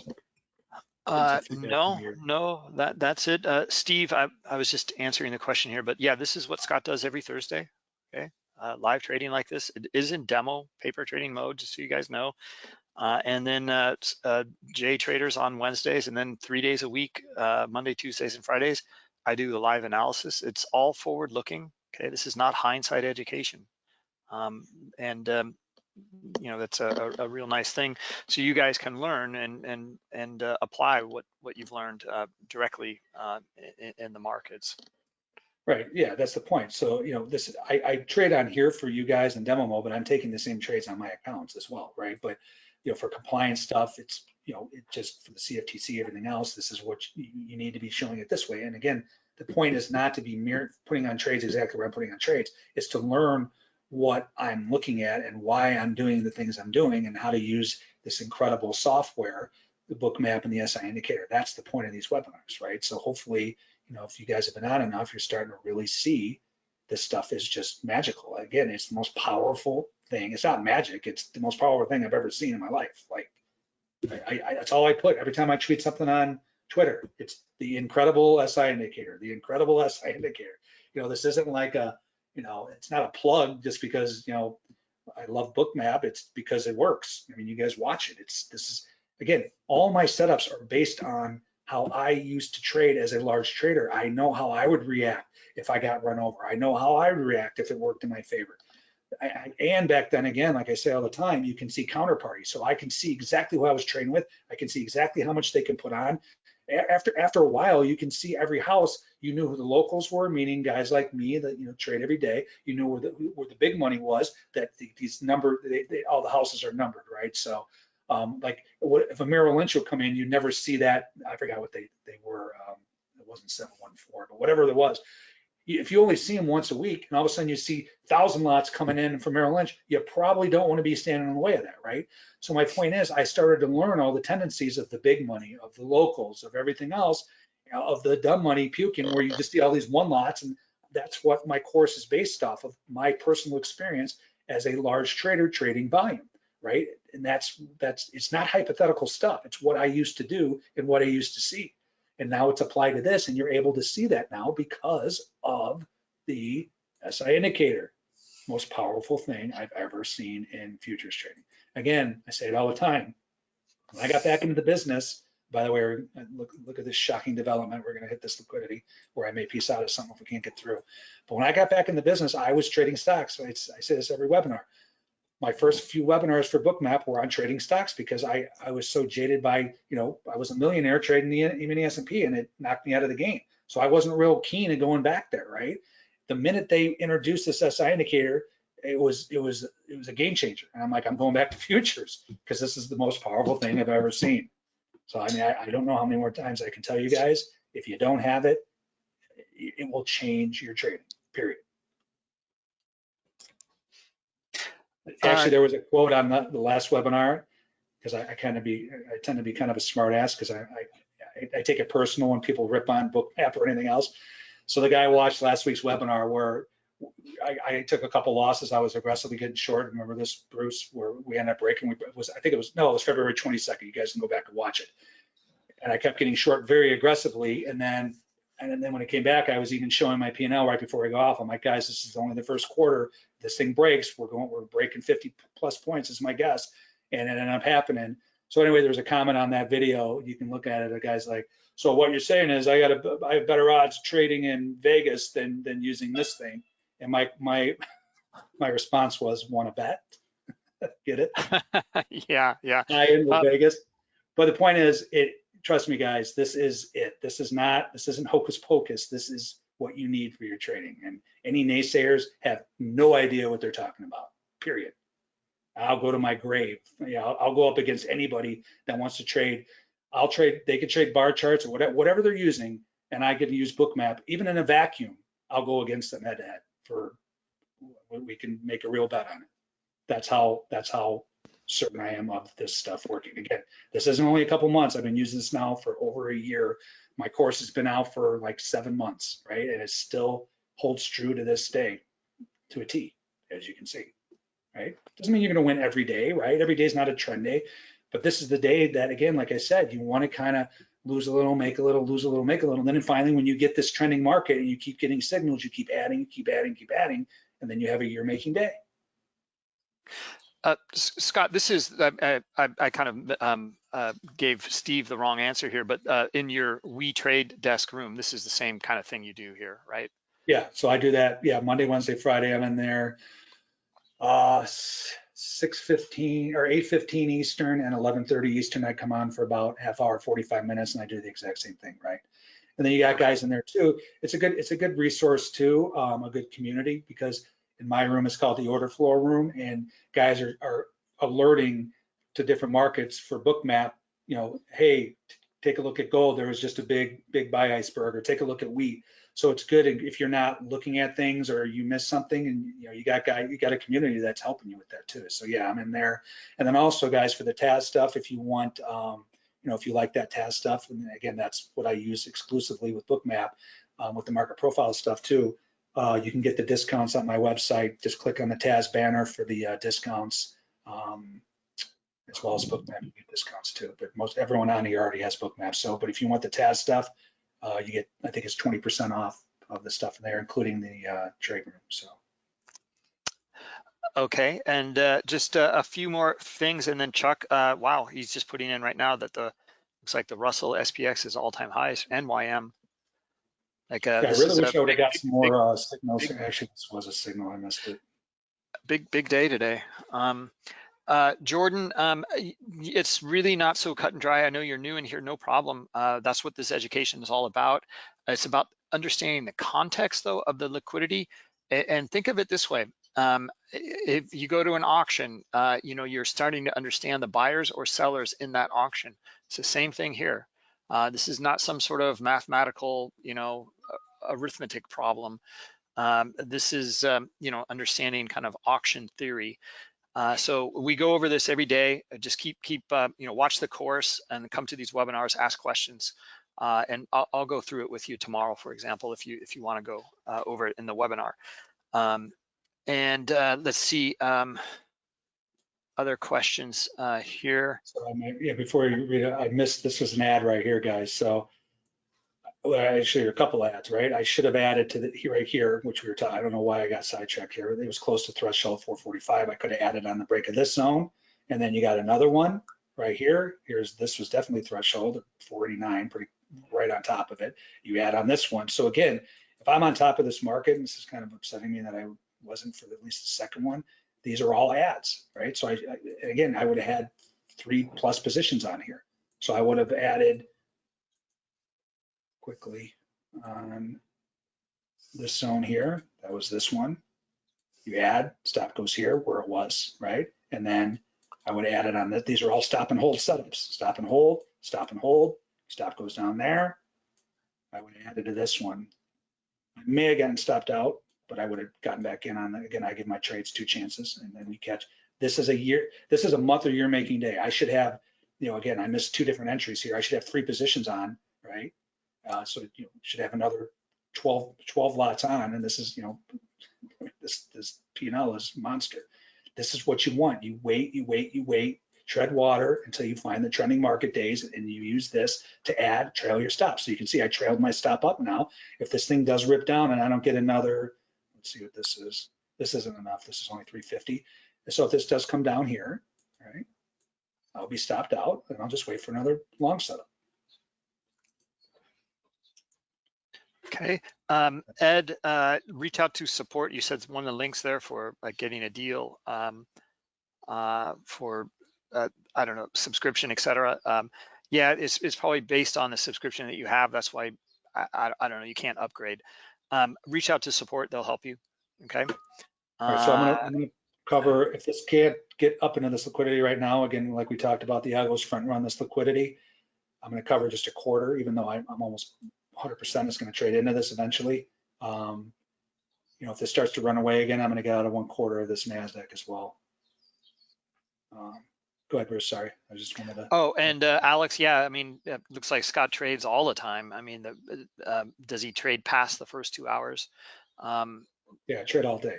Uh, no, no, that, that's it. Uh, Steve, I, I was just answering the question here, but yeah, this is what Scott does every Thursday. Okay, uh, live trading like this. It is in demo paper trading mode, just so you guys know. Uh, and then uh, uh, J traders on Wednesdays, and then three days a week, uh, Monday, Tuesdays, and Fridays. I do the live analysis. It's all forward looking. Okay, this is not hindsight education. Um, and um, you know that's a, a, real nice thing so you guys can learn and and and uh, apply what what you've learned uh, directly uh, in, in the markets Right, yeah, that's the point. So, you know, this, I, I trade on here for you guys in demo mode, but I'm taking the same trades on my accounts as well, right? But, you know, for compliance stuff, it's, you know, it just for the CFTC, everything else, this is what you, you need to be showing it this way. And again, the point is not to be mere, putting on trades exactly what I'm putting on trades. It's to learn what I'm looking at and why I'm doing the things I'm doing and how to use this incredible software, the Bookmap and the SI indicator. That's the point of these webinars, right? So hopefully, you know, if you guys have been on enough, you're starting to really see this stuff is just magical. Again, it's the most powerful thing. It's not magic. It's the most powerful thing I've ever seen in my life. Like, I, I, that's all I put every time I tweet something on Twitter. It's the incredible SI indicator, the incredible SI indicator. You know, this isn't like a, you know, it's not a plug just because, you know, I love Bookmap. It's because it works. I mean, you guys watch it. It's, this is, again, all my setups are based on how I used to trade as a large trader. I know how I would react if I got run over. I know how I would react if it worked in my favor. And back then again, like I say all the time, you can see counterparty. So I can see exactly who I was trading with. I can see exactly how much they can put on. After after a while, you can see every house. You knew who the locals were, meaning guys like me that you know trade every day. You knew where the where the big money was. That the, these number, they, they, all the houses are numbered, right? So um, like what, if a Merrill Lynch would come in, you'd never see that. I forgot what they they were. Um, it wasn't 714, but whatever it was. If you only see them once a week, and all of a sudden you see thousand lots coming in from Merrill Lynch, you probably don't want to be standing in the way of that, right? So my point is, I started to learn all the tendencies of the big money, of the locals, of everything else, of the dumb money puking, where you just see all these one lots, and that's what my course is based off of my personal experience as a large trader trading volume right? And that's that's it's not hypothetical stuff. It's what I used to do and what I used to see. And now it's applied to this, and you're able to see that now because of the SI indicator. Most powerful thing I've ever seen in futures trading. Again, I say it all the time. When I got back into the business, by the way, look, look at this shocking development. We're going to hit this liquidity where I may piece out of something if we can't get through. But when I got back in the business, I was trading stocks. I, I say this every webinar my first few webinars for Bookmap were on trading stocks because I, I was so jaded by, you know, I was a millionaire trading the the S&P and it knocked me out of the game. So I wasn't real keen at going back there, right? The minute they introduced this SI indicator, it was it was it was a game changer. And I'm like, I'm going back to futures because this is the most powerful thing I've ever seen. So I mean, I, I don't know how many more times I can tell you guys, if you don't have it it will change your trading, period. Actually, there was a quote on the, the last webinar because I, I kind of be, I tend to be kind of a smart ass because I, I, I take it personal when people rip on book Bookmap or anything else. So the guy watched last week's webinar where I, I took a couple losses. I was aggressively getting short. Remember this, Bruce, where we ended up breaking. We it was I think it was no, it was February 22nd. You guys can go back and watch it. And I kept getting short very aggressively, and then and then when it came back, I was even showing my P&L right before I go off. I'm like, guys, this is only the first quarter. This thing breaks. We're going, we're breaking 50 plus points is my guess, and it ended up happening. So anyway, there was a comment on that video. You can look at it. A guy's like, so what you're saying is I got a, I have better odds trading in Vegas than than using this thing. And my my my response was, want to bet? Get it? yeah, yeah. I in Um, Vegas. But the point is, it. Trust me, guys. This is it. This is not. This isn't hocus pocus. This is what you need for your trading. And any naysayers have no idea what they're talking about. Period. I'll go to my grave. I'll, I'll go up against anybody that wants to trade. I'll trade. They can trade bar charts or whatever, whatever they're using, and I to use Bookmap. Even in a vacuum, I'll go against them head to head for. We can make a real bet on it. That's how. That's how certain I am of this stuff working. Again, this isn't only a couple months. I've been using this now for over a year. My course has been out for like seven months, right? And it still holds true to this day, to a T, as you can see, right? Doesn't mean you're going to win every day, right? Every day is not a trend day, but this is the day that, again, like I said, you want to kind of lose a little, make a little, lose a little, make a little. And then finally, when you get this trending market and you keep getting signals, you keep adding, keep adding, keep adding, and then you have a year making day. Uh, Scott, this is, I, I, I kind of um, uh, gave Steve the wrong answer here, but uh, in your We Trade desk room, this is the same kind of thing you do here, right? Yeah, so I do that. Yeah, Monday, Wednesday, Friday, I'm in there. Uh, six fifteen or eight fifteen Eastern and eleven thirty Eastern. I come on for about half hour, forty five minutes, and I do the exact same thing, right? And then you got guys in there too. It's a good, it's a good resource too, um, a good community because in my room it's called the order floor room, and guys are are alerting to different markets for Bookmap. You know, hey, take a look at gold. There was just a big, big buy iceberg, or take a look at wheat. So it's good if you're not looking at things or you miss something and you know you got guy you got a community that's helping you with that too. So yeah, I'm in there. And then also guys for the TAS stuff, if you want um, you know, if you like that TAS stuff, and again, that's what I use exclusively with Bookmap, um, with the market profile stuff too. Uh, you can get the discounts on my website. Just click on the TAS banner for the uh, discounts, um, as well as Bookmap. You get discounts too. But most everyone on here already has Bookmap. So, but if you want the TAS stuff, uh, you get, I think it's 20% off of the stuff in there, including the uh, trade room. So. Okay, and uh, just uh, a few more things, and then Chuck, uh, wow, he's just putting in right now that the, looks like the Russell SPX is all-time highs, NYM. Like, uh, Yeah, I really is wish a I would have got some more uh, signals. big- Actually, this was a signal. I missed it. big, big day today. Um, uh, Jordan, um, it's really not so cut and dry. I know you're new in here, no problem. Uh, that's what this education is all about. It's about understanding the context though of the liquidity. And think of it this way. Um, if you go to an auction, uh, you know, you're starting to understand the buyers or sellers in that auction. It's the same thing here. Uh, this is not some sort of mathematical, you know, arithmetic problem. Um, this is, um, you know, understanding kind of auction theory. Uh, so we go over this every day. Uh, Just keep, keep, uh, you know, watch the course and come to these webinars, ask questions. Uh, and I'll, I'll go through it with you tomorrow, for example, if you, if you want to go uh, over it in the webinar. Um, and let's see, um, other questions uh, here. So I might, yeah, before you read I missed, this was an ad right here, guys. So well, actually a couple ads, right? I should have added to the, right here, which we were talking, I don't know why I got sidetracked here. It was close to threshold 445. I could have added on the break of this zone. And then you got another one right here. Here's, this was definitely threshold 489, pretty right on top of it. You add on this one. So again, if I'm on top of this market, and this is kind of upsetting me that I wasn't for at least the second one, these are all ads, right? So I, I again, I would have had three plus positions on here. So I would have added quickly on this zone here. That was this one. You add, stop goes here where it was, right? And then I would add it on that. These are all stop and hold setups. Stop and hold, stop and hold, stop goes down there. I would add it to this one. I may have gotten stopped out, but I would have gotten back in on, the- again, I give my trades two chances and then we catch. This is a year, this is a month or year making day. I should have, you know, again, I missed two different entries here. I should have three positions on, right? Uh, so you know, should have another 12, 12 lots on, and this is, you know, this this P&L is monster. This is what you want. You wait, you wait, you wait, tread water until you find the trending market days, and you use this to add trail your stop. So you can see I trailed my stop up now. If this thing does rip down and I don't get another, let's see what this is. This isn't enough. This is only 350. So if this does come down here, right, I'll be stopped out and I'll just wait for another long setup. Okay, um, Ed, uh, reach out to support. You said one of the links there for like getting a deal um, uh, for, uh, I don't know, subscription, etc. Um, yeah, it's, it's probably based on the subscription that you have. That's why, I, I, I don't know, you can't upgrade. Um, reach out to support, they'll help you, okay? All right, so I'm gonna, Uh, I'm gonna cover, if this can't get up into this liquidity right now, again, like we talked about, the algos front run this liquidity. I'm gonna cover just a quarter, even though I'm, I'm almost 100% is gonna trade into this eventually. Um, You know, if this starts to run away again, I'm gonna get out of one quarter of this NASDAQ as well. Um, Go ahead, Bruce, sorry, I just wanted to, Oh, and uh, Alex, yeah, I mean, it looks like Scott trades all the time. I mean, the, uh, does he trade past the first two hours? Um, yeah, trade all day.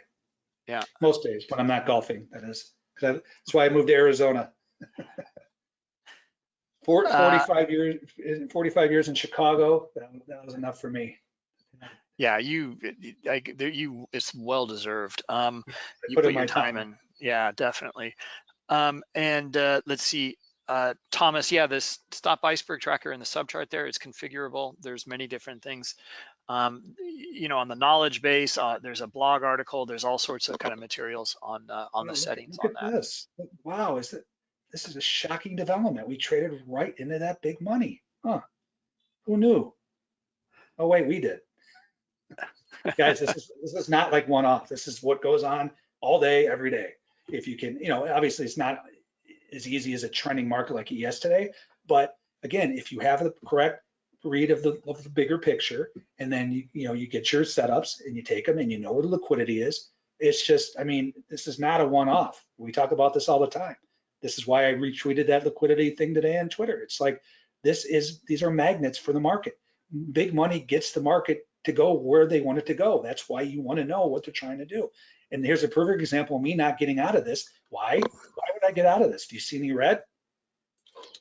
Yeah. Most days, when I'm not golfing, that is. I- That's why I moved to Arizona. Uh, 45 years, 45 years in Chicago, that that was enough for me. yeah, you, like, you, it's well deserved. Um, you put put your my time in. Yeah, definitely. Um, and uh, let's see, uh, Thomas, yeah, this stop iceberg tracker in the subchart there is configurable. There's many different things. Um, you know, on the knowledge base, uh, there's a blog article. There's all sorts of kind of materials on uh, on the settings look on at that. This, wow, is it, this is a shocking development. We traded right into that big money. Huh? Who knew? Oh, wait, we did. Guys, this is, this is not like one off. This is what goes on all day, every day. If you can, you know, obviously it's not as easy as a trending market like ES today, but again, if you have the correct read of the, of the bigger picture, and then you, you know, you get your setups and you take them and you know what the liquidity is, it's just, I mean, this is not a one-off. We talk about this all the time. This is why I retweeted that liquidity thing today on Twitter. It's like, this is, these are magnets for the market. Big money gets the market to go where they want it to go. That's why you want to know what they're trying to do. And here's a perfect example of me not getting out of this. Why? Why would I get out of this? Do you see any red?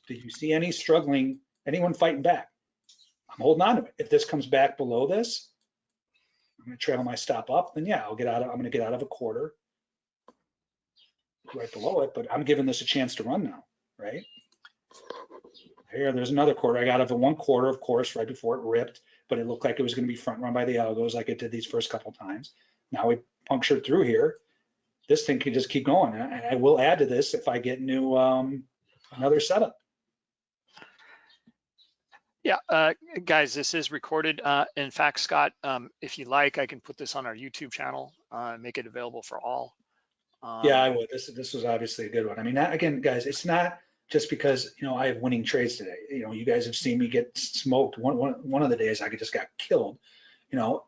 Did you see any struggling, anyone fighting back? I'm holding on to it. If this comes back below this, I'm gonna trail my stop up, then yeah, I'll get out of, I'm gonna get out of a quarter right below it, but I'm giving this a chance to run now, right? Here, there's another quarter. I got of a one quarter, of course, right before it ripped, but it looked like it was gonna be front run by the algos like it did these first couple times. Now we punctured through here. This thing can just keep going. And I, and I will add to this if I get new, um, another setup. Yeah, uh, guys, this is recorded. Uh, in fact, Scott, um, if you like, I can put this on our YouTube channel, uh, make it available for all. Um, Yeah, I would. This, this was obviously a good one. I mean, that- again, guys, it's not just because, you know, I have winning trades today. You know, you guys have seen me get smoked. One, one, one of the days I just got killed, you know,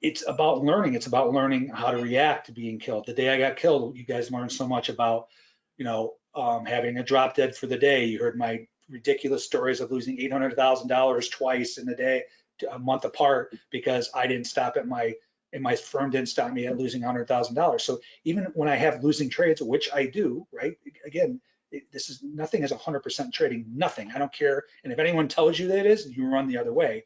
it's about learning. It's about learning how to react to being killed. The day I got killed, you guys learned so much about, you know, um, having a drop dead for the day. You heard my ridiculous stories of losing $800,000 twice in a day, a month apart because I didn't stop at my, and my firm didn't stop me at losing $100,000. So even when I have losing trades, which I do, right? Again, it, this is nothing is 100% trading, nothing. I don't care. And if anyone tells you that it is, you run the other way.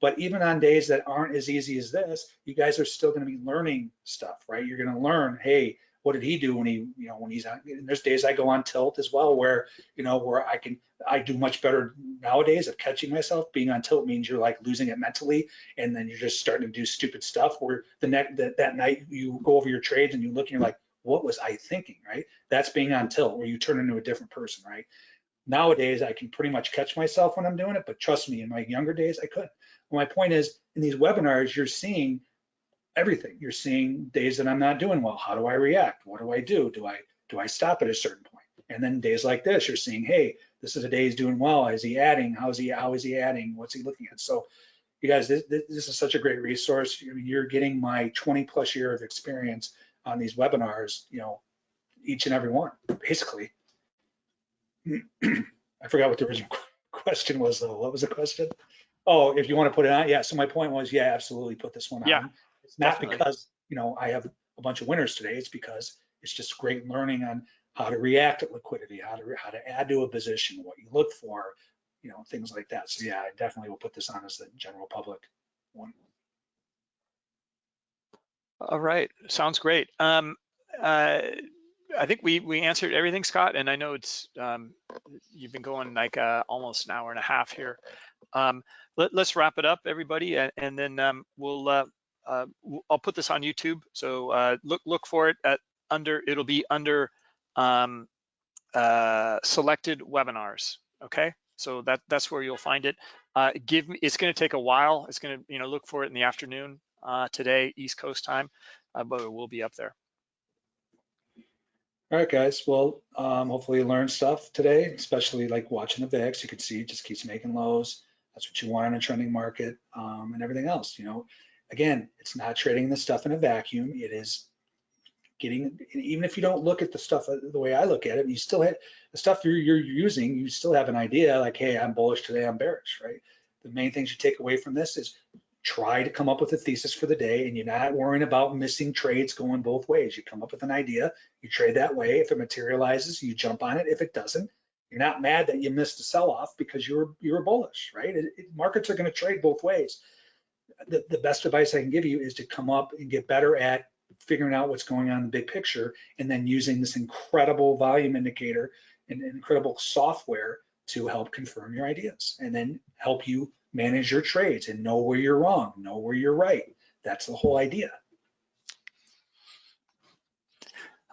But even on days that aren't as easy as this, you guys are still going to be learning stuff, right? You're going to learn, hey, what did he do when he, you know, when he's on? And there's days I go on tilt as well, where you know, where I can, I do much better nowadays of catching myself. Being on tilt means you're like losing it mentally, and then you're just starting to do stupid stuff. Where the next that, that night you go over your trades and you look and you're like, what was I thinking, right? That's being on tilt, where you turn into a different person, right? Nowadays, I can pretty much catch myself when I'm doing it, but trust me, in my younger days, I couldn't. My point is, in these webinars, you're seeing everything. You're seeing days that I'm not doing well. How do I react? What do I do? Do I do I stop at a certain point? And then days like this, you're seeing, hey, this is a day he's doing well. Is he adding? How is he? How is he adding? What's he looking at? So, you guys, this, this is such a great resource. You're getting my 20 plus year of experience on these webinars. You know, each and every one, basically. I forgot what the original question was though. What was the question? Oh, if you want to put it on, yeah. So my point was, yeah, absolutely put this one Yeah, on. It's not definitely. because, you know, I have a bunch of winners today. It's because it's just great learning on how to react at liquidity, how to, how to add to a position, what you look for, you know, things like that. So yeah, I definitely will put this on as the general public one. All right, sounds great. Um, uh, I think we we answered everything, Scott, and I know it's um, you've been going like uh, almost an hour and a half here. Um, let, us wrap it up, everybody, and, and then um, we'll uh, uh, I'll put this on YouTube. So uh, look look for it at under it'll be under um, uh, selected webinars. Okay, so that that's where you'll find it. Uh, give me it's going to take a while. It's going to you know look for it in the afternoon uh, today, East Coast time, uh, but it will be up there. All right, guys. Well, um, hopefully you learned stuff today, especially like watching the VIX. You can see it just keeps making lows. That's what you want in a trending market um, and everything else. You know, again, it's not trading the stuff in a vacuum. It is getting, even if you don't look at the stuff uh, the way I look at it, you still have the stuff you're, you're using, you still have an idea like, hey, I'm bullish today, I'm bearish, right? The main things you take away from this is try to come up with a thesis for the day and you're not worrying about missing trades going both ways. You come up with an idea, you trade that way. If it materializes, you jump on it. If it doesn't, you're not mad that you missed a sell-off because you were you were bullish, right? It, it- markets are going to trade both ways. The, the best advice I can give you is to come up and get better at figuring out what's going on in the big picture and then using this incredible volume indicator and incredible software to help confirm your ideas and then help you manage your trades and know where you're wrong, know where you're right. That's the whole idea.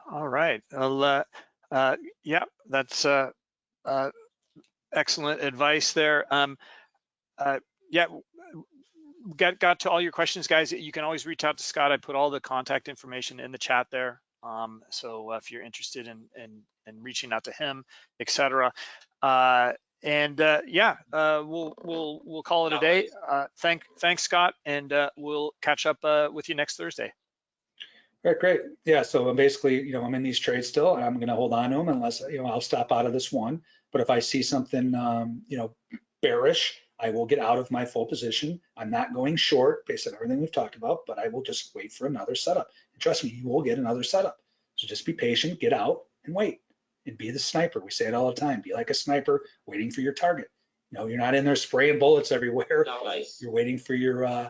All right. Well, uh, uh, yeah, that's uh, uh, excellent advice there. Um, uh, yeah, got got to all your questions, guys. You can always reach out to Scott. I put all the contact information in the chat there. Um, so uh, if you're interested in, in in reaching out to him, etc. Uh, and uh, yeah, uh, we'll we'll we'll call it a day. Uh, thank thanks, Scott, and uh, we'll catch up uh, with you next Thursday. All right, great. Yeah, so I'm basically, you know, I'm in these trades still, and I'm going to hold on to them unless, you know, I'll stop out of this one. But if I see something, um, you know, bearish, I will get out of my full position. I'm not going short based on everything we've talked about, but I will just wait for another setup. And trust me, you will get another setup. So just be patient, get out and wait and be the sniper. We say it all the time. Be like a sniper waiting for your target. You know, you're not in there spraying bullets everywhere. Nice. You're waiting for your uh,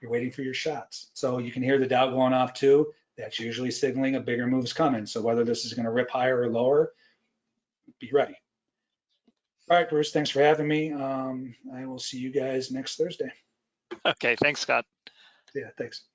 you're waiting for your shots. So you can hear the Dow going off too. That's usually signaling a bigger move's coming. So whether this is going to rip higher or lower, be ready. All right, Bruce, thanks for having me. Um, I will see you guys next Thursday. Okay, thanks, Scott. Yeah, thanks.